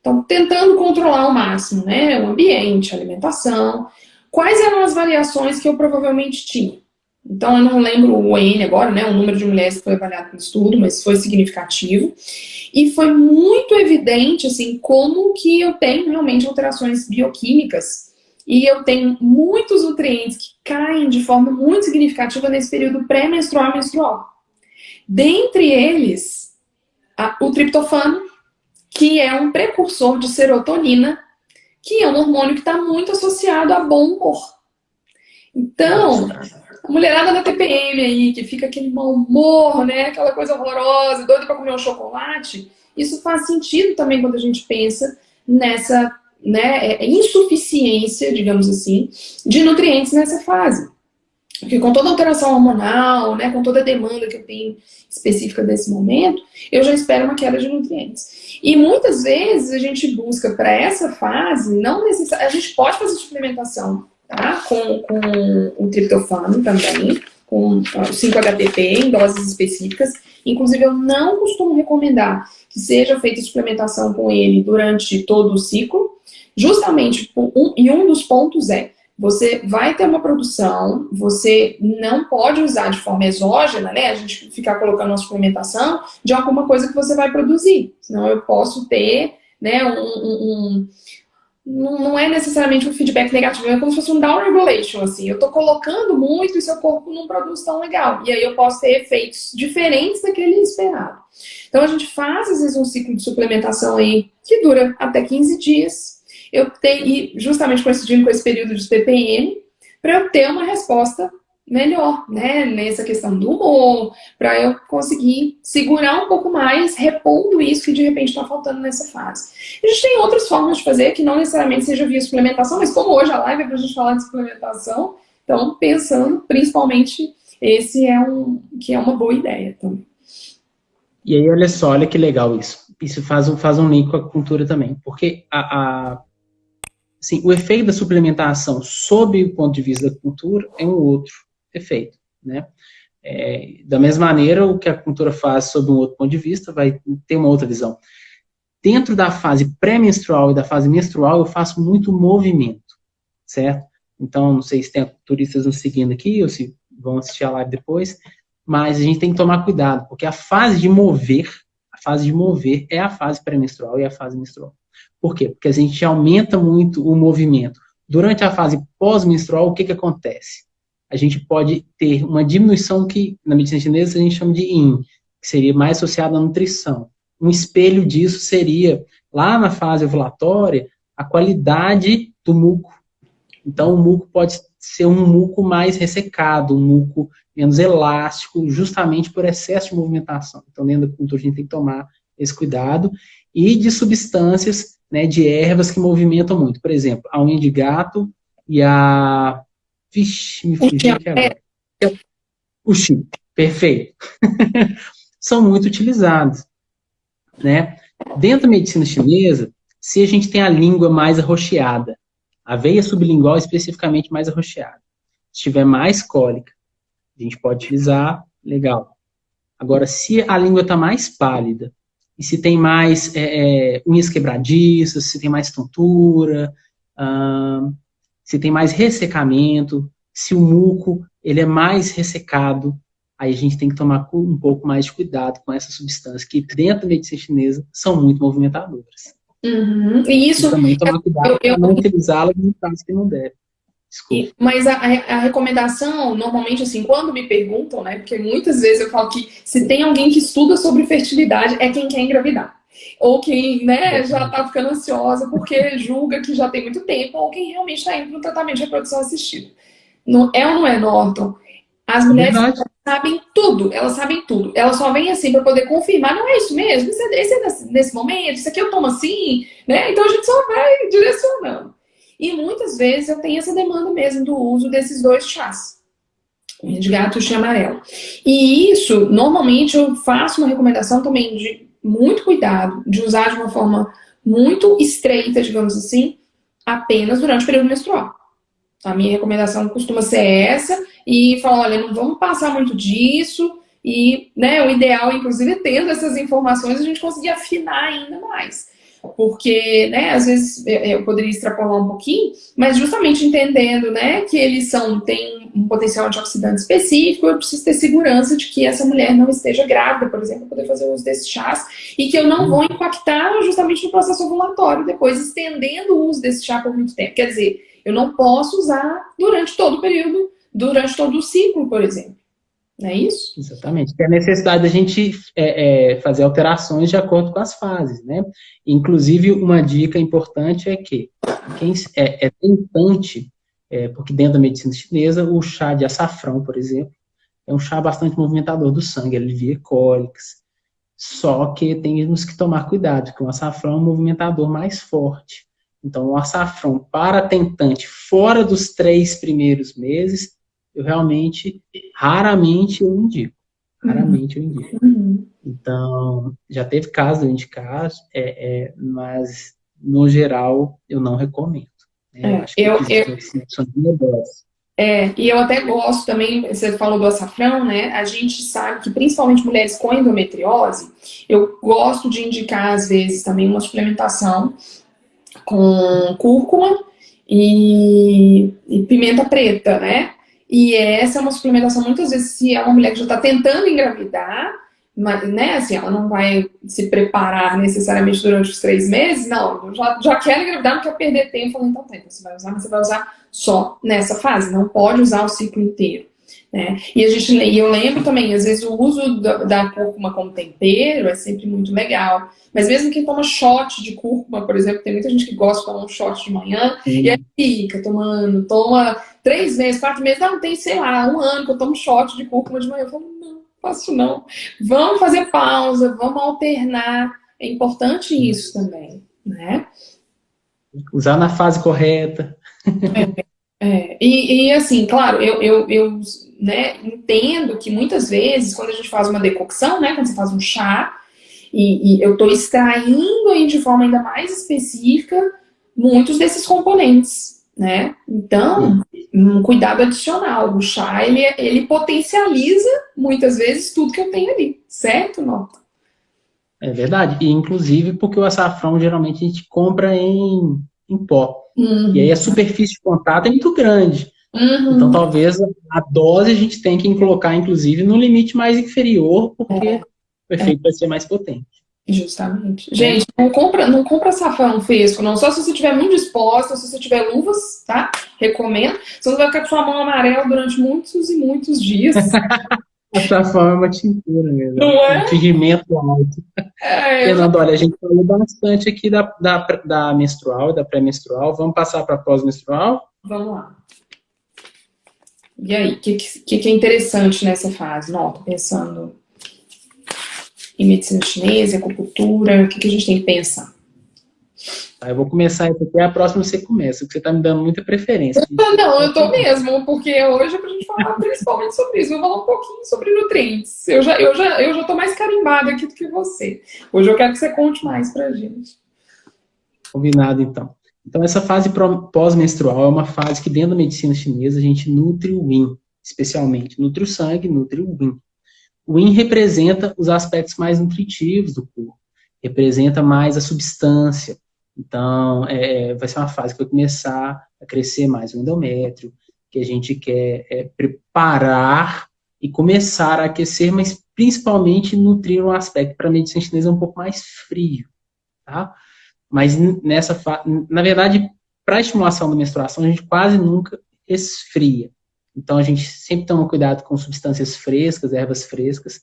Então, tentando controlar ao máximo né, o ambiente, a alimentação, quais eram as variações que eu provavelmente tinha. Então, eu não lembro o N agora, né, o número de mulheres que foi avaliado no estudo, mas foi significativo. E foi muito evidente, assim, como que eu tenho realmente alterações bioquímicas e eu tenho muitos nutrientes que caem de forma muito significativa nesse período pré-menstrual e menstrual. Dentre eles, a, o triptofano, que é um precursor de serotonina, que é um hormônio que está muito associado a bom humor. Então, a mulherada da TPM aí, que fica aquele mau humor, né? Aquela coisa horrorosa, doida para comer um chocolate, isso faz sentido também quando a gente pensa nessa né, é, é insuficiência, digamos assim, de nutrientes nessa fase. Porque com toda a alteração hormonal, né, com toda a demanda que eu tenho específica desse momento, eu já espero uma queda de nutrientes. E muitas vezes a gente busca para essa fase, não necessariamente, a gente pode fazer suplementação tá? com, com o triptofano também, com o 5-HTP em doses específicas. Inclusive, eu não costumo recomendar que seja feita suplementação com ele durante todo o ciclo, Justamente, um, e um dos pontos é, você vai ter uma produção, você não pode usar de forma exógena, né? A gente ficar colocando uma suplementação de alguma coisa que você vai produzir. Senão eu posso ter, né, um, um, um não é necessariamente um feedback negativo, é como se fosse um down regulation, assim. Eu tô colocando muito e seu corpo não produz tão legal. E aí eu posso ter efeitos diferentes daquele esperado. Então a gente faz, às vezes, um ciclo de suplementação aí que dura até 15 dias, eu ter, justamente coincidindo com esse período de TPM, para eu ter uma resposta melhor, né, nessa questão do humor, para eu conseguir segurar um pouco mais, repondo isso que de repente está faltando nessa fase. A gente tem outras formas de fazer, que não necessariamente seja via suplementação, mas como hoje a live é para a gente falar de suplementação, então pensando principalmente, esse é um que é uma boa ideia também. E aí, olha só, olha que legal isso. Isso faz um, faz um link com a cultura também, porque a, a assim, o efeito da suplementação sob o ponto de vista da cultura é um outro efeito, né? É, da mesma maneira, o que a cultura faz sob um outro ponto de vista vai ter uma outra visão. Dentro da fase pré-menstrual e da fase menstrual, eu faço muito movimento, certo? Então, não sei se tem turistas nos seguindo aqui ou se vão assistir a live depois, mas a gente tem que tomar cuidado, porque a fase de mover, a fase de mover é a fase pré-menstrual e a fase menstrual. Por quê? Porque a gente aumenta muito o movimento. Durante a fase pós-menstrual, o que, que acontece? A gente pode ter uma diminuição que, na medicina chinesa, a gente chama de yin, que seria mais associada à nutrição. Um espelho disso seria, lá na fase ovulatória, a qualidade do muco. Então, o muco pode ser um muco mais ressecado, um muco menos elástico, justamente por excesso de movimentação. Então, dentro da cultura, a gente tem que tomar esse cuidado. E de substâncias né, de ervas que movimentam muito. Por exemplo, a unha de gato e a... Vixe, me fugi aqui agora. O chip, perfeito. [LAUGHS] São muito utilizados. Né? Dentro da medicina chinesa, se a gente tem a língua mais arroxeada, a veia sublingual especificamente mais arroxeada, se tiver mais cólica, a gente pode utilizar, legal. Agora, se a língua está mais pálida, e se tem mais é, é, unhas quebradiças, se tem mais tontura, se tem mais ressecamento, se o muco ele é mais ressecado, aí a gente tem que tomar um pouco mais de cuidado com essas substâncias que dentro da medicina chinesa são muito movimentadoras. Uhum. E isso... E também tomar cuidado para não utilizá-las em casos que não deve. Desculpa. Mas a, a, recomendação, normalmente, assim, quando me perguntam, né, porque muitas vezes eu falo que se tem alguém que estuda sobre fertilidade, é quem quer engravidar. Ou quem, né, já tá ficando ansiosa porque julga que já tem muito tempo, ou quem realmente está indo para um tratamento de reprodução assistida. Não, é ou não é, Norton? As mulheres sabem tudo, elas sabem tudo. Elas só vêm assim para poder confirmar, não é isso mesmo, isso é, esse é nesse, nesse momento, isso aqui eu tomo assim, né? Então a gente só vai direcionando. E muitas vezes eu tenho essa demanda mesmo do uso desses dois chás. De gato e amarelo. E isso, normalmente, eu faço uma recomendação também de muito cuidado, de usar de uma forma muito estreita, digamos assim, apenas durante o período menstrual. A minha recomendação costuma ser essa, e falar, olha, não vamos passar muito disso, e né, o ideal, inclusive, tendo essas informações, a gente conseguir afinar ainda mais porque, né, às vezes eu poderia extrapolar um pouquinho, mas justamente entendendo, né, que eles são, têm um potencial antioxidante específico, eu preciso ter segurança de que essa mulher não esteja grávida, por exemplo, poder fazer uso desses chás, e que eu não vou impactar justamente no processo ovulatório, depois estendendo o uso desse chá por muito tempo. Quer dizer, eu não posso usar durante todo o período, durante todo o ciclo, por exemplo. Não é isso? Exatamente. Tem a necessidade da gente é, é, fazer alterações de acordo com as fases, né? Inclusive, uma dica importante é que quem é, é tentante, é, porque dentro da medicina chinesa, o chá de açafrão, por exemplo, é um chá bastante movimentador do sangue, alivia cólicas. Só que temos que tomar cuidado, porque o açafrão é um movimentador mais forte. Então, o açafrão para tentante fora dos três primeiros meses eu realmente, raramente eu indico. Raramente eu indico. Uhum. Então, já teve caso de eu indicar, é, é, mas no geral eu não recomendo. Né? É, acho que eu, eu, é, e eu até gosto também, você falou do açafrão, né? A gente sabe que principalmente mulheres com endometriose, eu gosto de indicar às vezes também uma suplementação com cúrcuma e, e pimenta preta, né? E essa é uma suplementação, muitas vezes, se é uma mulher que já está tentando engravidar, mas, né, assim, ela não vai se preparar necessariamente durante os três meses, não, já, já quer engravidar, não quer perder tempo, falando, então tá, então você vai usar, mas você vai usar só nessa fase, não pode usar o ciclo inteiro. Né? E, a gente, e eu lembro também, às vezes o uso da, da cúrcuma como tempero é sempre muito legal. Mas mesmo quem toma shot de cúrcuma, por exemplo, tem muita gente que gosta de tomar um shot de manhã, Sim. e aí fica tomando, toma três meses, quatro meses, não, tem, sei lá, um ano que eu tomo shot de cúrcuma de manhã. Eu falo, não, faço não. Vamos fazer pausa, vamos alternar. É importante isso também, né? Usar na fase correta. É, é. E, e, assim, claro, eu, eu, eu né, entendo que muitas vezes, quando a gente faz uma decocção, né, quando você faz um chá, e, e eu estou extraindo aí de forma ainda mais específica muitos desses componentes, né? Então, um cuidado adicional. O chá, ele, ele potencializa, muitas vezes, tudo que eu tenho ali, certo, Nota? É verdade. E, inclusive, porque o açafrão, geralmente, a gente compra em, em pó. Uhum. E aí a superfície de contato é muito grande. Uhum. Então, talvez a dose a gente tenha que colocar, inclusive, no limite mais inferior, porque é. o efeito é. vai ser mais potente. Justamente. Gente, não compra, não compra safrão fresco, não. Só se você estiver muito disposta, se você tiver luvas, tá? Recomendo. Você não vai ficar com sua mão amarela durante muitos e muitos dias. [LAUGHS] A safrão é uma tintura mesmo. Não é? Um pigmento alto. É, Fernando, olha, a gente falou bastante aqui da, da, da menstrual, da pré-menstrual. Vamos passar para pós-menstrual? Vamos lá. E aí, o que, que, que, é interessante nessa fase? Não, tô pensando em medicina chinesa, acupuntura, o que, que a gente tem que pensar? Tá, eu vou começar isso aqui, a próxima você começa, porque você está me dando muita preferência. [LAUGHS] Não, eu tô mesmo, porque hoje é pra gente falar principalmente sobre isso. Vou falar um pouquinho sobre nutrientes. Eu já, eu já, eu já tô mais carimbada aqui do que você. Hoje eu quero que você conte mais pra gente. Combinado, então. Então, essa fase pós-menstrual é uma fase que dentro da medicina chinesa a gente nutre o yin, especialmente. Nutre o sangue, nutre o yin. O yin representa os aspectos mais nutritivos do corpo, representa mais a substância. Então, é, vai ser uma fase que vai começar a crescer mais o endométrio, que a gente quer é, preparar e começar a aquecer, mas principalmente nutrir um aspecto para a medicina chinesa um pouco mais frio, tá? Mas nessa, na verdade, para estimulação da menstruação, a gente quase nunca esfria. Então, a gente sempre toma cuidado com substâncias frescas, ervas frescas.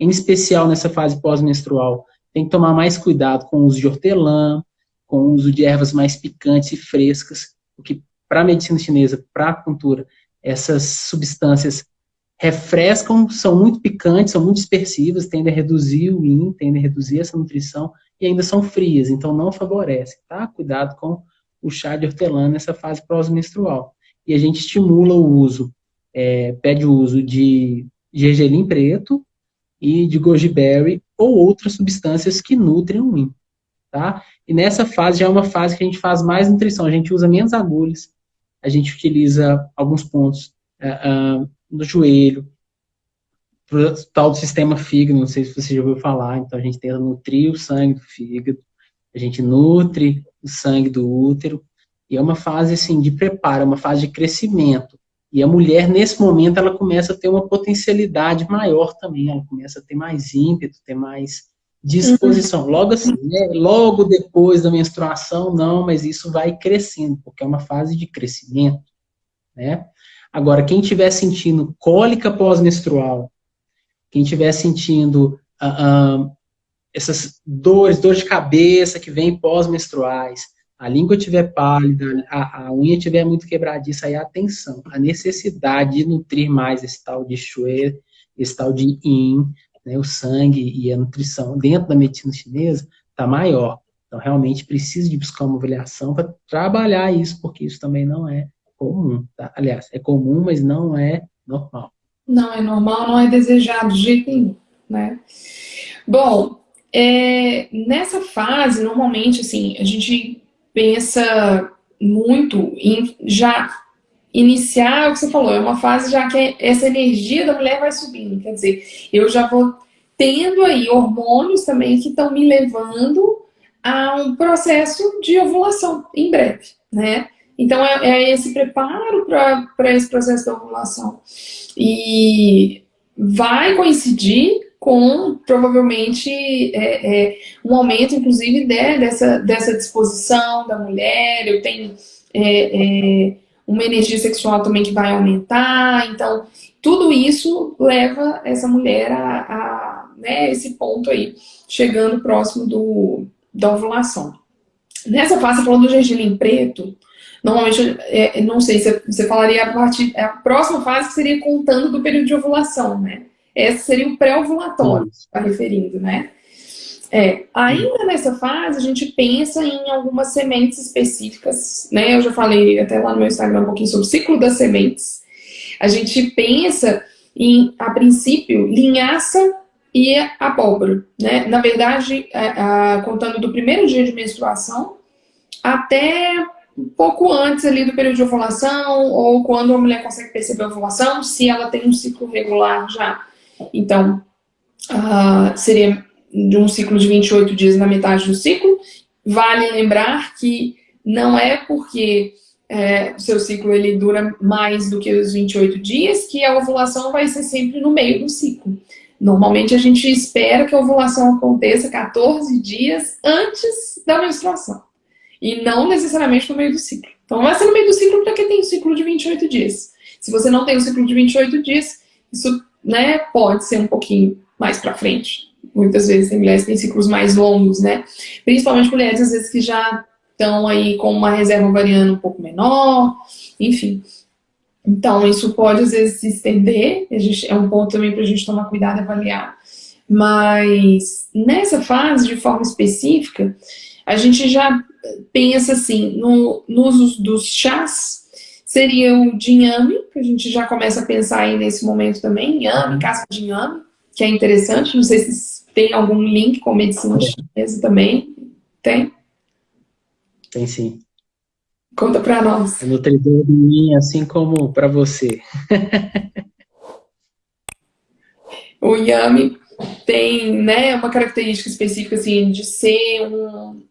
Em especial, nessa fase pós-menstrual, tem que tomar mais cuidado com o uso de hortelã, com o uso de ervas mais picantes e frescas, porque para a medicina chinesa, para a cultura, essas substâncias refrescam, são muito picantes, são muito dispersivas, tendem a reduzir o yin, tendem a reduzir essa nutrição, e ainda são frias, então não favorece, tá? Cuidado com o chá de hortelã nessa fase pós-menstrual. E a gente estimula o uso, é, pede o uso de gergelim preto e de goji berry ou outras substâncias que nutrem o yin, tá? E nessa fase já é uma fase que a gente faz mais nutrição, a gente usa menos agulhas, a gente utiliza alguns pontos uh, uh, no joelho, pro tal do sistema fígado, não sei se você já ouviu falar, então a gente tenta nutrir o sangue do fígado, a gente nutre o sangue do útero, e é uma fase, assim, de preparo, é uma fase de crescimento, e a mulher, nesse momento, ela começa a ter uma potencialidade maior também, ela começa a ter mais ímpeto, ter mais disposição. Uhum. Logo assim, né? logo depois da menstruação, não, mas isso vai crescendo, porque é uma fase de crescimento, né? Agora, quem estiver sentindo cólica pós-menstrual, quem estiver sentindo uh, uh, essas dores, dor de cabeça que vem pós-menstruais, a língua estiver pálida, a, a, unha estiver muito quebradiça, aí atenção, a necessidade de nutrir mais esse tal de shui, esse tal de yin, né, o sangue e a nutrição dentro da medicina chinesa está maior. Então, realmente precisa de buscar uma avaliação para trabalhar isso, porque isso também não é comum. Tá? Aliás, é comum, mas não é normal. Não é normal, não é desejado de jeito nenhum, né? Bom, é, nessa fase, normalmente, assim, a gente pensa muito em já iniciar o que você falou, é uma fase já que essa energia da mulher vai subindo, quer dizer, eu já vou tendo aí hormônios também que estão me levando a um processo de ovulação em breve, né? Então, é, é esse preparo para esse processo da ovulação. E vai coincidir com, provavelmente, é, é, um aumento, inclusive, né, dessa, dessa disposição da mulher. Eu tenho é, é, uma energia sexual também que vai aumentar. Então, tudo isso leva essa mulher a, a né, esse ponto aí, chegando próximo do, da ovulação. Nessa fase, falando do gergelim preto, Normalmente, é, não sei, você, você falaria a partir. A próxima fase seria contando do período de ovulação, né? Esse seria o pré-ovulatório, está referindo, né? É, ainda nessa fase, a gente pensa em algumas sementes específicas, né? Eu já falei até lá no meu Instagram um pouquinho sobre o ciclo das sementes. A gente pensa em, a princípio, linhaça e abóbora, né? Na verdade, a, a, contando do primeiro dia de menstruação até um pouco antes ali do período de ovulação, ou quando a mulher consegue perceber a ovulação, se ela tem um ciclo regular já. Então, uh, seria de um ciclo de 28 dias na metade do ciclo. Vale lembrar que não é porque é, o seu ciclo ele dura mais do que os 28 dias que a ovulação vai ser sempre no meio do ciclo. Normalmente a gente espera que a ovulação aconteça 14 dias antes da menstruação e não necessariamente no meio do ciclo. Então vai ser no meio do ciclo porque tem um ciclo de 28 dias. Se você não tem um ciclo de 28 dias, isso né, pode ser um pouquinho mais para frente. Muitas vezes tem mulheres que têm ciclos mais longos, né? Principalmente mulheres, às vezes, que já estão aí com uma reserva ovariana um pouco menor, enfim. Então, isso pode, às vezes, se estender, gente, é um ponto também para a gente tomar cuidado e avaliar. Mas, nessa fase, de forma específica, a gente já pensa assim, no, no uso dos chás, seria o de inhame, que a gente já começa a pensar aí nesse momento também, inhame, casca de inhame, que é interessante, não sei se tem algum link com medicina chinesa também, tem? Tem sim. Conta para nós. É nutridor de mim, assim como para você. o inhame tem né, uma característica específica assim, de ser um,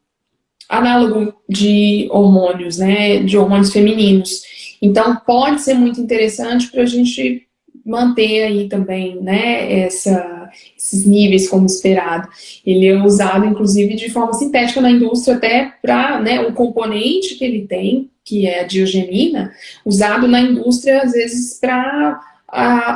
análogo de hormônios, né, de hormônios femininos. Então, pode ser muito interessante para a gente manter aí também, né, essa, esses níveis como esperado. Ele é usado, inclusive, de forma sintética na indústria até para, né, o componente que ele tem, que é a diogenina, usado na indústria, às vezes, para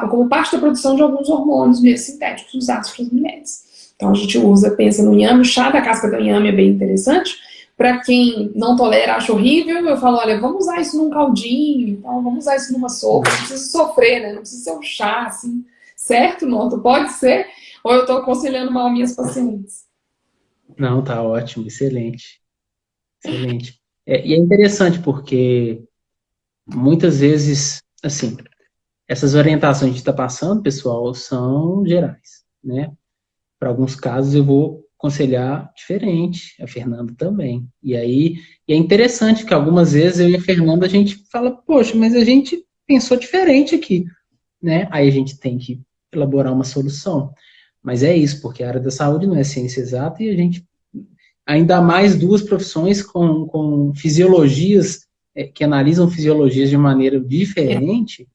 como parte da produção de alguns hormônios sintéticos usados para as mulheres. Então a gente usa, pensa no inhame, o chá da casca do inhame é bem interessante, para quem não tolera, acha horrível, eu falo, olha, vamos usar isso num caldinho, então vamos usar isso numa sopa, não precisa sofrer, né? Não precisa ser um chá, assim, certo, Noto? Pode ser? Ou eu estou aconselhando mal minhas pacientes? Não, tá ótimo, excelente. Excelente. É, e é interessante porque muitas vezes, assim, essas orientações que a gente está passando, pessoal, são gerais, né? Para alguns casos eu vou aconselhar diferente, a Fernanda também. E aí, e é interessante que algumas vezes eu e a Fernanda a gente fala, poxa, mas a gente pensou diferente aqui, né? Aí a gente tem que elaborar uma solução. Mas é isso, porque a área da saúde não é ciência exata e a gente, ainda mais duas profissões com, com fisiologias, é, que analisam fisiologias de maneira diferente,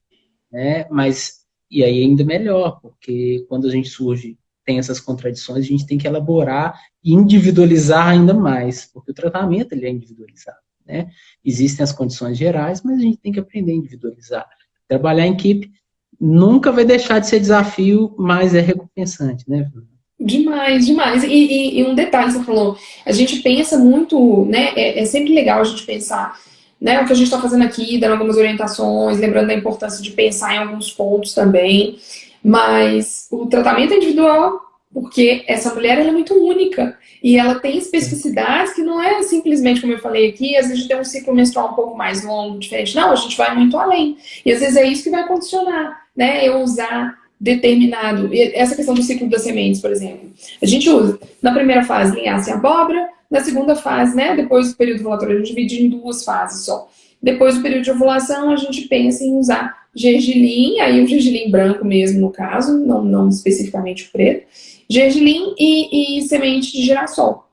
né? Mas, e aí ainda melhor, porque quando a gente surge tem essas contradições, a gente tem que elaborar e individualizar ainda mais, porque o tratamento ele é individualizado. Né? Existem as condições gerais, mas a gente tem que aprender a individualizar. Trabalhar em equipe nunca vai deixar de ser desafio, mas é recompensante, né? Demais, demais. E, e, e um detalhe, você falou, a gente pensa muito, né? É, é sempre legal a gente pensar né, o que a gente está fazendo aqui, dando algumas orientações, lembrando da importância de pensar em alguns pontos também. Mas o tratamento é individual, porque essa mulher é muito única e ela tem especificidades que não é simplesmente, como eu falei aqui, às vezes tem um ciclo menstrual um pouco mais longo, diferente. Não, a gente vai muito além. E às vezes é isso que vai condicionar, né? Eu usar determinado... Essa questão do ciclo das sementes, por exemplo. A gente usa, na primeira fase, linhaça e abóbora, na segunda fase, né? Depois do período ovulatório, a gente divide em duas fases só. Depois do período de ovulação, a gente pensa em usar gergelim, aí o gergelim branco mesmo no caso, não, não especificamente o preto, gergelim e, e semente de girassol.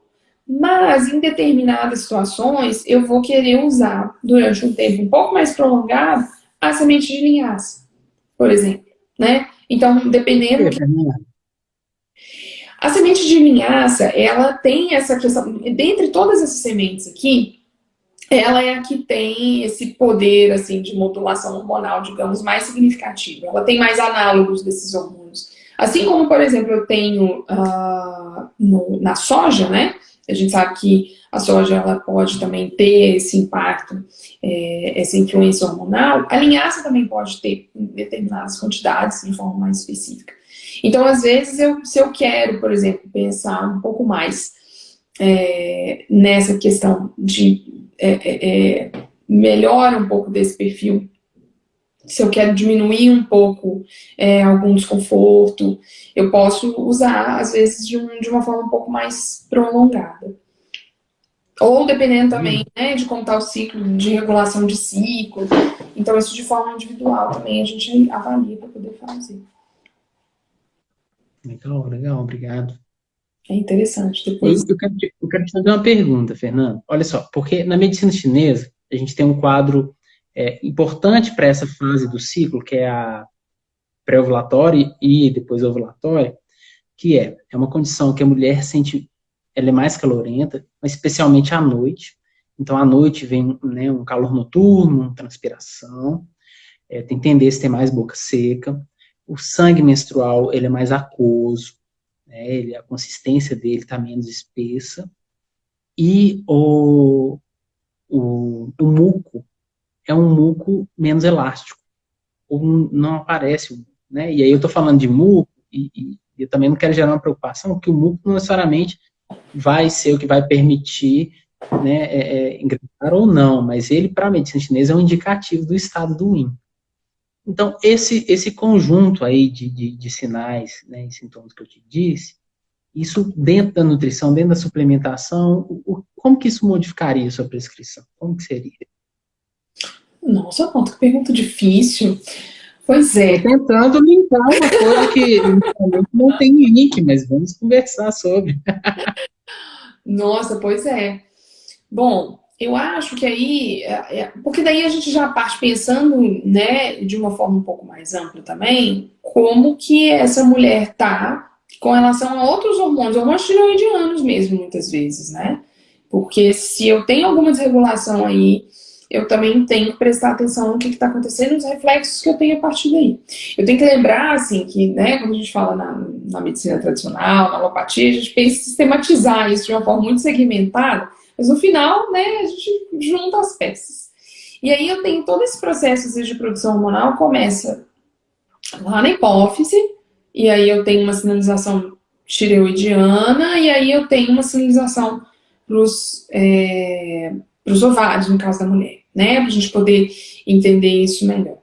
Mas em determinadas situações eu vou querer usar durante um tempo um pouco mais prolongado a semente de linhaça, por exemplo, né? Então, dependendo... A semente de linhaça, ela tem essa questão, dentre todas essas sementes aqui, ela é a que tem esse poder assim de modulação hormonal, digamos, mais significativo. Ela tem mais análogos desses hormônios. Assim como, por exemplo, eu tenho uh, no, na soja, né? A gente sabe que a soja ela pode também ter esse impacto, é, essa influência hormonal. A linhaça também pode ter em determinadas quantidades, de forma mais específica. Então, às vezes, eu, se eu quero, por exemplo, pensar um pouco mais é, nessa questão de é, é, é, melhora um pouco desse perfil, se eu quero diminuir um pouco é, algum desconforto, eu posso usar, às vezes, de, um, de, uma forma um pouco mais prolongada. Ou dependendo também né, de como está o ciclo, de regulação de ciclo. Então, isso de forma individual também a gente avalia para poder fazer. Legal, legal, obrigado. É interessante. Depois... Eu, quero te, eu quero te fazer uma pergunta, Fernando. Olha só, porque na medicina chinesa, a gente tem um quadro é, importante para essa fase do ciclo, que é a pré-ovulatória e depois ovulatória, que é, é uma condição que a mulher sente, ela é mais calorenta, especialmente à noite. Então, à noite vem né, um calor noturno, transpiração, é, tem tendência a ter mais boca seca, o sangue menstrual ele é mais aquoso, né, ele, a consistência dele está menos espessa, e o, o, o, muco é um muco menos elástico, ou não aparece, né, e aí eu estou falando de muco, e, e, eu também não quero gerar uma preocupação, porque o muco não necessariamente vai ser o que vai permitir né, é, é, engravidar ou não, mas ele, para a medicina chinesa, é um indicativo do estado do yin. Então, esse, esse conjunto aí de, de, de sinais né, e sintomas que eu te disse, isso dentro da nutrição, dentro da suplementação, o, como que isso modificaria a sua prescrição? Como que seria? Nossa, que pergunta difícil. Pois é. Tô tentando limpar uma coisa que não tem link, mas vamos conversar sobre. [LAUGHS] Nossa, pois é. Bom, eu acho que aí, é, é, porque daí a gente já parte pensando, né, de uma forma um pouco mais ampla também, como que essa mulher tá com relação a outros hormônios, hormônios tiroidianos mesmo, muitas vezes, né? Porque se eu tenho alguma desregulação aí, eu também tenho que prestar atenção no que está acontecendo, nos reflexos que eu tenho a partir daí. Eu tenho que lembrar, assim, que, né, quando a gente fala na, na medicina tradicional, na alopatia, a gente pensa em sistematizar isso de uma forma muito segmentada, mas no final, né, a gente junta as peças. E aí eu tenho todo esse processo de produção hormonal, começa lá na hipófise, e aí eu tenho uma sinalização tireoidiana, e aí eu tenho uma sinalização para os é, ovários, no caso da mulher, né? Para a gente poder entender isso melhor.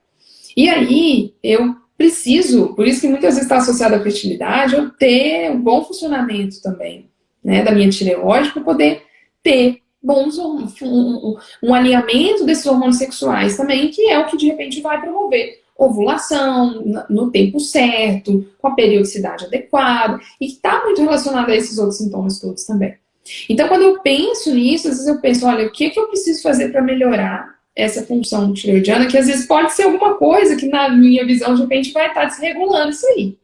E aí, eu preciso, por isso que muitas vezes está associado à fertilidade, eu ter um bom funcionamento também, né, da minha tireoide, para poder ter bons um, um, alinhamento desses hormônios sexuais também, que é o que de repente vai promover ovulação no tempo certo, com a periodicidade adequada, e que está muito relacionado a esses outros sintomas todos também. Então, quando eu penso nisso, às vezes eu penso, olha, o que, que eu preciso fazer para melhorar essa função tireoidiana, que às vezes pode ser alguma coisa que na minha visão, de repente, vai estar tá desregulando isso aí.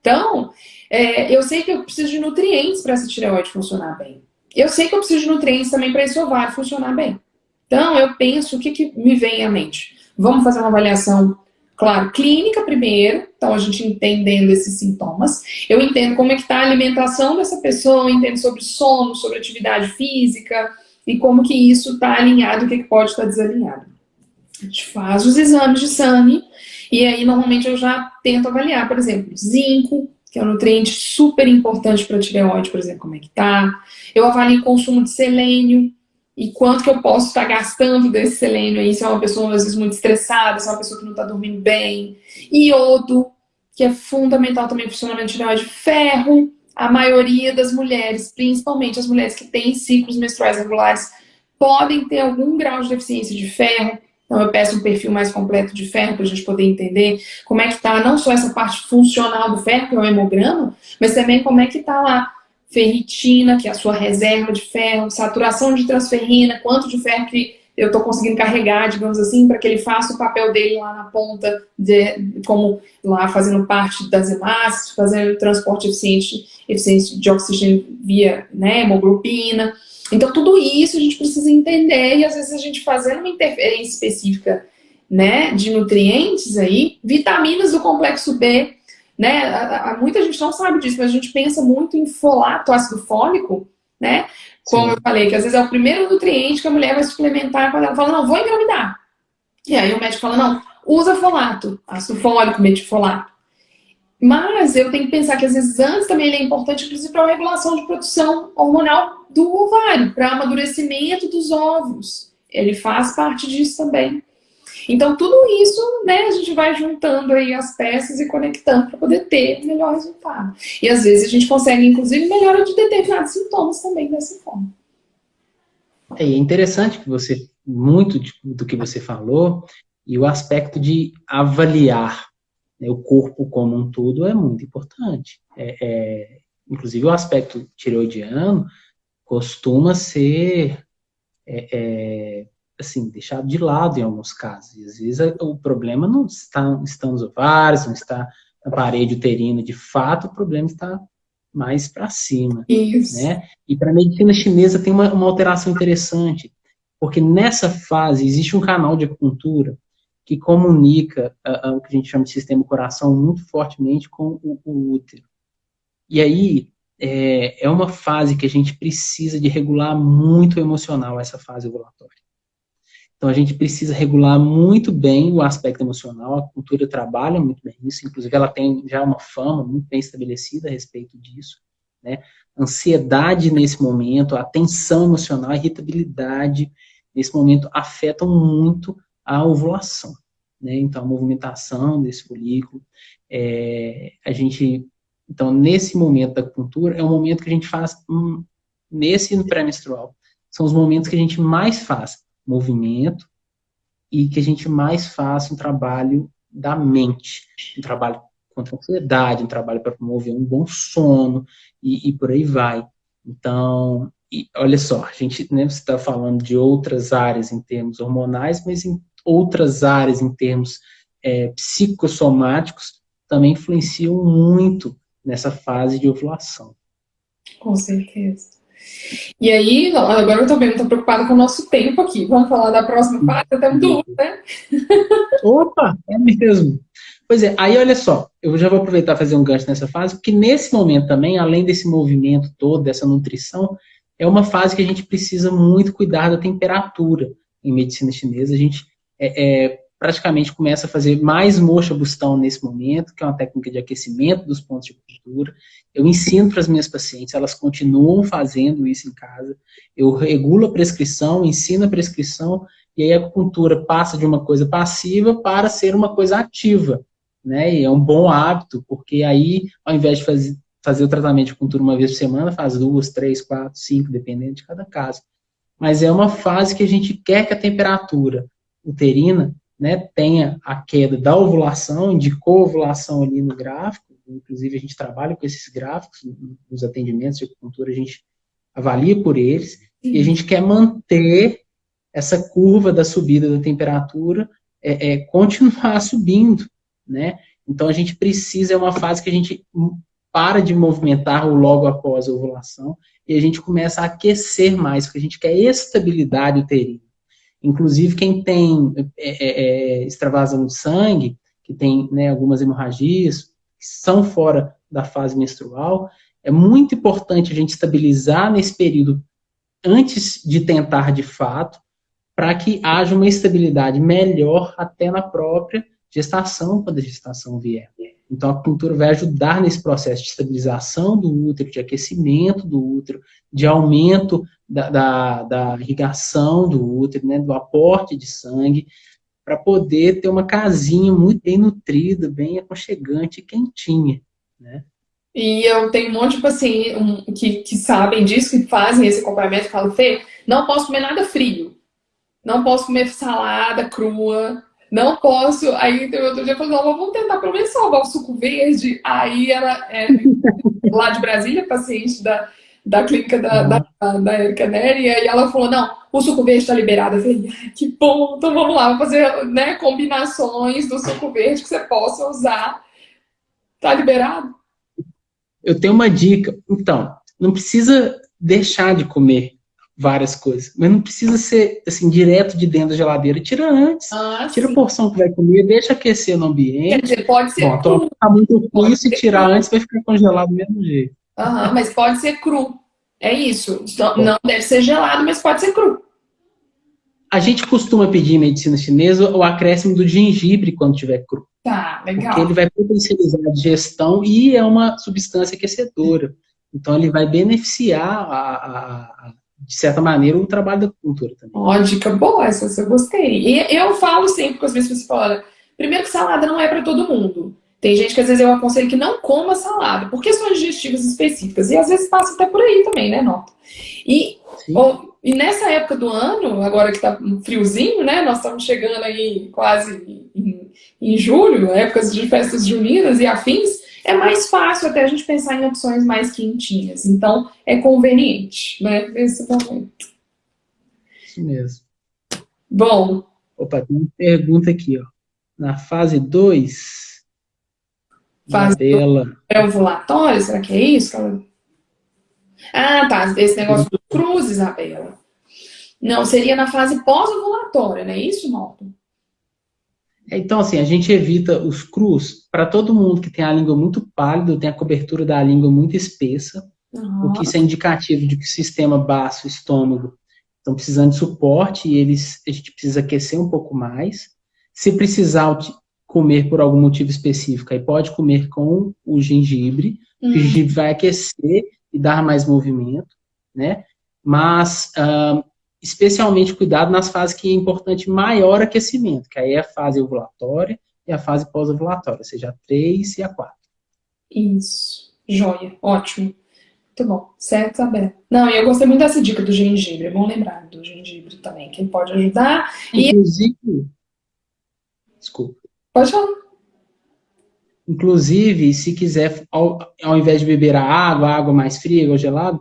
Então, é, eu sei que eu preciso de nutrientes para essa tireoide funcionar bem. Eu sei que eu preciso de nutrientes também para esse ovário funcionar bem. Então, eu penso, o que, que me vem à mente? Vamos fazer uma avaliação, claro, clínica primeiro, então a gente entendendo esses sintomas. Eu entendo como é que está a alimentação dessa pessoa, entendo sobre sono, sobre atividade física, e como que isso está alinhado, o que, que pode estar tá desalinhado. A gente faz os exames de sangue, e aí normalmente eu já tento avaliar, por exemplo, zinco, que é um nutriente super importante para a tireoide, por exemplo, como é que tá. Eu avalio o consumo de selênio e quanto que eu posso estar gastando desse selênio aí, se é uma pessoa às vezes muito estressada, se é uma pessoa que não está dormindo bem. Iodo, que é fundamental também para o funcionamento de tireoide. Ferro, a maioria das mulheres, principalmente as mulheres que têm ciclos menstruais regulares, podem ter algum grau de deficiência de ferro. Então eu peço um perfil mais completo de ferro para a gente poder entender como é que está não só essa parte funcional do ferro, que é o hemograma, mas também como é que está lá ferritina, que é a sua reserva de ferro, saturação de transferrina, quanto de ferro que eu estou conseguindo carregar, digamos assim, para que ele faça o papel dele lá na ponta, de, como lá fazendo parte das hemácias, fazendo transporte eficiente, eficiente de oxigênio via né, hemoglobina. Então, tudo isso a gente precisa entender e às vezes a gente fazendo uma interferência específica né, de nutrientes aí, vitaminas do complexo B, né, a, a, muita gente não sabe disso, mas a gente pensa muito em folato, ácido fólico, né, como Sim. eu falei, que às vezes é o primeiro nutriente que a mulher vai suplementar quando ela fala, não, vou engravidar. E aí o médico fala, não, usa folato, ácido fólico, metifolato. Mas eu tenho que pensar que às vezes antes também ele é importante, inclusive para a regulação de produção hormonal do ovário, para amadurecimento dos óvulos. Ele faz parte disso também. Então tudo isso, né, a gente vai juntando aí as peças e conectando para poder ter melhor resultado. E às vezes a gente consegue, inclusive, melhora de determinados sintomas também dessa forma. É interessante que você, muito do que você falou, e o aspecto de avaliar né, o corpo como um todo é muito importante. É, é, inclusive o aspecto tireoidiano costuma ser é, é, assim, deixado de lado em alguns casos. E às vezes o problema não está, está nos ovários, não está na parede uterina, de fato o problema está mais para cima. Isso. Né? E para a medicina chinesa tem uma, uma alteração interessante, porque nessa fase existe um canal de acupuntura que comunica uh, uh, o que a gente chama de sistema coração muito fortemente com o, o útero. E aí é, é, uma fase que a gente precisa de regular muito o emocional, essa fase ovulatória. Então a gente precisa regular muito bem o aspecto emocional, a cultura trabalha muito bem isso, inclusive ela tem já uma fama muito bem estabelecida a respeito disso. Né? Ansiedade nesse momento, a tensão emocional, a irritabilidade nesse momento afetam muito a ovulação. Né? Então, a movimentação desse folículo, é, a gente, então, nesse momento da acupuntura, é o momento que a gente faz, hum, nesse pré-menstrual, são os momentos que a gente mais faz movimento e que a gente mais faz um trabalho da mente, um trabalho contra a ansiedade, um trabalho para promover um bom sono e, e por aí vai. Então, e olha só, a gente né, está falando de outras áreas em termos hormonais, mas em outras áreas em termos é, psicossomáticos também influenciam muito nessa fase de ovulação. Com certeza. E aí, agora eu também estou preocupada com o nosso tempo aqui. Vamos falar da próxima fase? Até muito, né? [LAUGHS] Opa, é mesmo. Pois é, aí olha só, eu já vou aproveitar fazer um gancho nessa fase, porque nesse momento também, além desse movimento todo, dessa nutrição, é uma fase que a gente precisa muito cuidar da temperatura em medicina chinesa. A gente é, é, praticamente começa a fazer mais mocha bustão nesse momento, que é uma técnica de aquecimento dos pontos de cultura. Eu ensino para as minhas pacientes, elas continuam fazendo isso em casa. Eu regulo a prescrição, ensino a prescrição, e aí a acupuntura passa de uma coisa passiva para ser uma coisa ativa. Né? E é um bom hábito, porque aí, ao invés de fazer, fazer o tratamento de acupuntura uma vez por semana, faz duas, três, quatro, cinco, dependendo de cada caso. Mas é uma fase que a gente quer que a temperatura uterina né, tenha a queda da ovulação, indicou ovulação ali no gráfico, inclusive a gente trabalha com esses gráficos nos atendimentos de acupuntura, a gente avalia por eles, e a gente quer manter essa curva da subida da temperatura, é, é, continuar [LAUGHS] subindo, né? Então a gente precisa, é uma fase que a gente para de movimentar o logo após a ovulação e a gente começa a aquecer mais, porque a gente quer estabilidade uterina. Inclusive, quem tem é, é, é, extravasão de sangue, que tem né, algumas hemorragias, que são fora da fase menstrual, é muito importante a gente estabilizar nesse período antes de tentar de fato, para que haja uma estabilidade melhor até na própria gestação, quando a gestação vier. Então, a acupuntura vai ajudar nesse processo de estabilização do útero, de aquecimento do útero, de aumento da, da, da irrigação do útero, né, do aporte de sangue, para poder ter uma casinha muito bem nutrida, bem aconchegante e quentinha, né? E eu tenho um monte de pacientes um, que, que sabem disso, que fazem esse acompanhamento, falam, Fê, não posso comer nada frio, não posso comer salada crua, não posso. Aí outro dia eu falei, não, vamos tentar pelo menos salvar o suco verde. Aí ela é lá de Brasília, paciente da, da clínica da, da, da Erika Neri, e aí ela falou, não, o suco verde está liberado. Eu falei, que bom, então vamos lá, vamos fazer né, combinações do suco verde que você possa usar. Tá liberado? Eu tenho uma dica. Então, não precisa deixar de comer várias coisas. Mas não precisa ser, assim, direto de dentro da geladeira. Tira antes. Ah, tira sim. a porção que vai comer, deixa aquecer no ambiente. Quer dizer, pode ser Bom, cru. Tá muito ruim, se tirar cru. antes vai ficar congelado do mesmo jeito. Uhum, mas pode ser cru. É isso. Não deve ser gelado, mas pode ser cru. A gente costuma pedir em medicina chinesa o acréscimo do gengibre quando tiver cru. Tá, legal. Porque ele vai potencializar a digestão e é uma substância aquecedora. Então ele vai beneficiar a, a, de certa maneira, o trabalho da cultura também. Ó, dica boa essa, eu gostei. E eu falo sempre com as pessoas, fala, primeiro que salada não é para todo mundo. Tem gente que às vezes eu aconselho que não coma salada, por questões digestivas específicas. E às vezes passa até por aí também, né, Nota? E, ou, e nessa época do ano, agora que tá friozinho, né? Nós estamos chegando aí quase em, em julho, épocas de festas juninas e afins é mais fácil até a gente pensar em opções mais quentinhas. Então, é conveniente, né? Nesse momento. Isso mesmo. Bom. Opa, tem uma pergunta aqui, ó. Na fase 2, fase dela. Pré-ovulatório, será que é isso? Ah, tá. Esse negócio do cruz, Isabela. Não, seria na fase pós-ovulatória, não é isso, Norton? Então, assim, a gente evita os crus para todo mundo que tem a língua muito pálida, tem a cobertura da língua muito espessa, uhum. o que isso é indicativo de que o sistema baço, estômago, estão precisando de suporte e eles, a gente precisa aquecer um pouco mais. Se precisar comer por algum motivo específico, aí pode comer com o gengibre, uhum. o gengibre vai aquecer e dar mais movimento, né? Mas uh, especialmente cuidado nas fases que é importante maior aquecimento, que aí é a fase ovulatória e a fase pós-ovulatória, seja a 3 e a 4. Isso, joia, ótimo. Muito bom, certo, Isabel? Não, eu gostei muito dessa dica do gengibre, é bom lembrar do gengibre também, que pode ajudar. Inclusive, e... desculpa. Pode falar. Inclusive, se quiser, ao, ao invés de beber a água, a água mais fria ou gelada,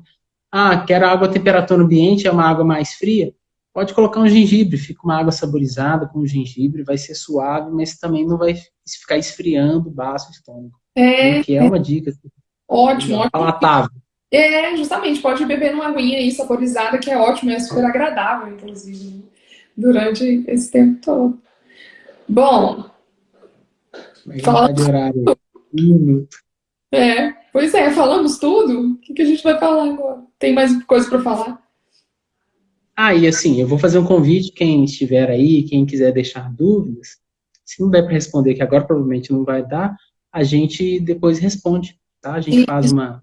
Ah, quero água a temperatura ambiente, é uma água mais fria? Pode colocar um gengibre, fica uma água saborizada com gengibre, vai ser suave, mas também não vai ficar esfriando o baço estômago. É, que é uma dica. Ótimo, ótimo. Palatável. É, justamente, pode beber uma aguinha aí saborizada, que é ótimo, é super agradável, inclusive, durante esse tempo todo. Bom, fala... de horário. Um minuto. É, pois é, falamos tudo. Gente vai falar agora? Tem mais coisa para falar? Ah, e assim, eu vou fazer um convite, quem estiver aí, quem quiser deixar dúvidas, se não der para responder, que agora provavelmente não vai dar, a gente depois responde, tá? A gente faz uma,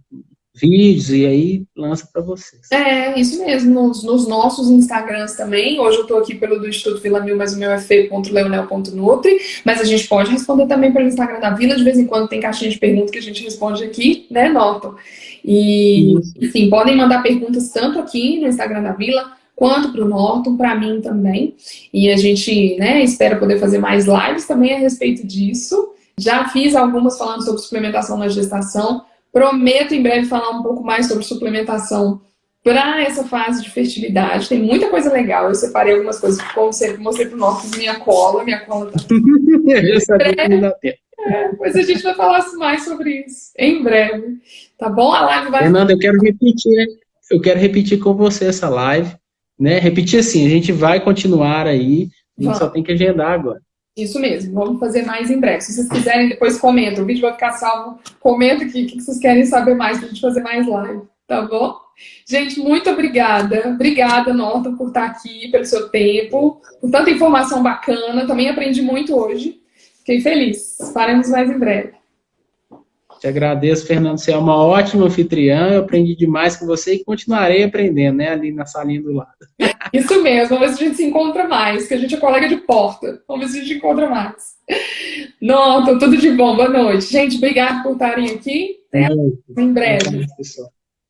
vídeos e aí lança para vocês. É, isso mesmo, nos, nos, nossos Instagrams também. Hoje eu estou aqui pelo do Instituto Vila Mil, mas o meu é feio.leonel.nutri, mas a gente pode responder também pelo Instagram da Vila, de vez em quando tem caixinha de perguntas que a gente responde aqui, né, Norton? E, isso. enfim, podem mandar perguntas tanto aqui no Instagram da Vila, quanto para o Norton, para mim também. E a gente, né, espera poder fazer mais lives também a respeito disso. Já fiz algumas falando sobre suplementação na gestação, Prometo em breve falar um pouco mais sobre suplementação para essa fase de fertilidade. Tem muita coisa legal. Eu separei algumas coisas, como sempre, mostrei para o Norton minha cola. Minha cola tá... [LAUGHS] Eu sabia que não dá tempo. É, mas a gente vai falar mais sobre isso em breve. Tá bom? A live vai... Fernanda, eu quero repetir, eu quero repetir com você essa live. Né? Repetir assim, a gente vai continuar aí, a gente Vamos. só tem que agendar agora. Isso mesmo, vamos fazer mais em breve. Se vocês quiserem, depois comentam. O vídeo vai ficar salvo. Comenta aqui o que vocês querem saber mais para a gente fazer mais live, tá bom? Gente, muito obrigada. Obrigada, Norton, por estar aqui, pelo seu tempo, por tanta informação bacana. Também aprendi muito hoje. Fiquei feliz. Faremos mais em breve. Te agradeço, Fernando. Você é uma ótima anfitriã. Eu aprendi demais com você e continuarei aprendendo, né? Ali na salinha do lado. [LAUGHS] Isso mesmo. Vamos ver se a gente se encontra mais, que a gente é colega de porta. Vamos ver se a gente encontra mais. Não, tudo de bom. Boa noite. Gente, obrigado por estarem aqui. Até em breve.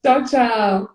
Tchau, tchau.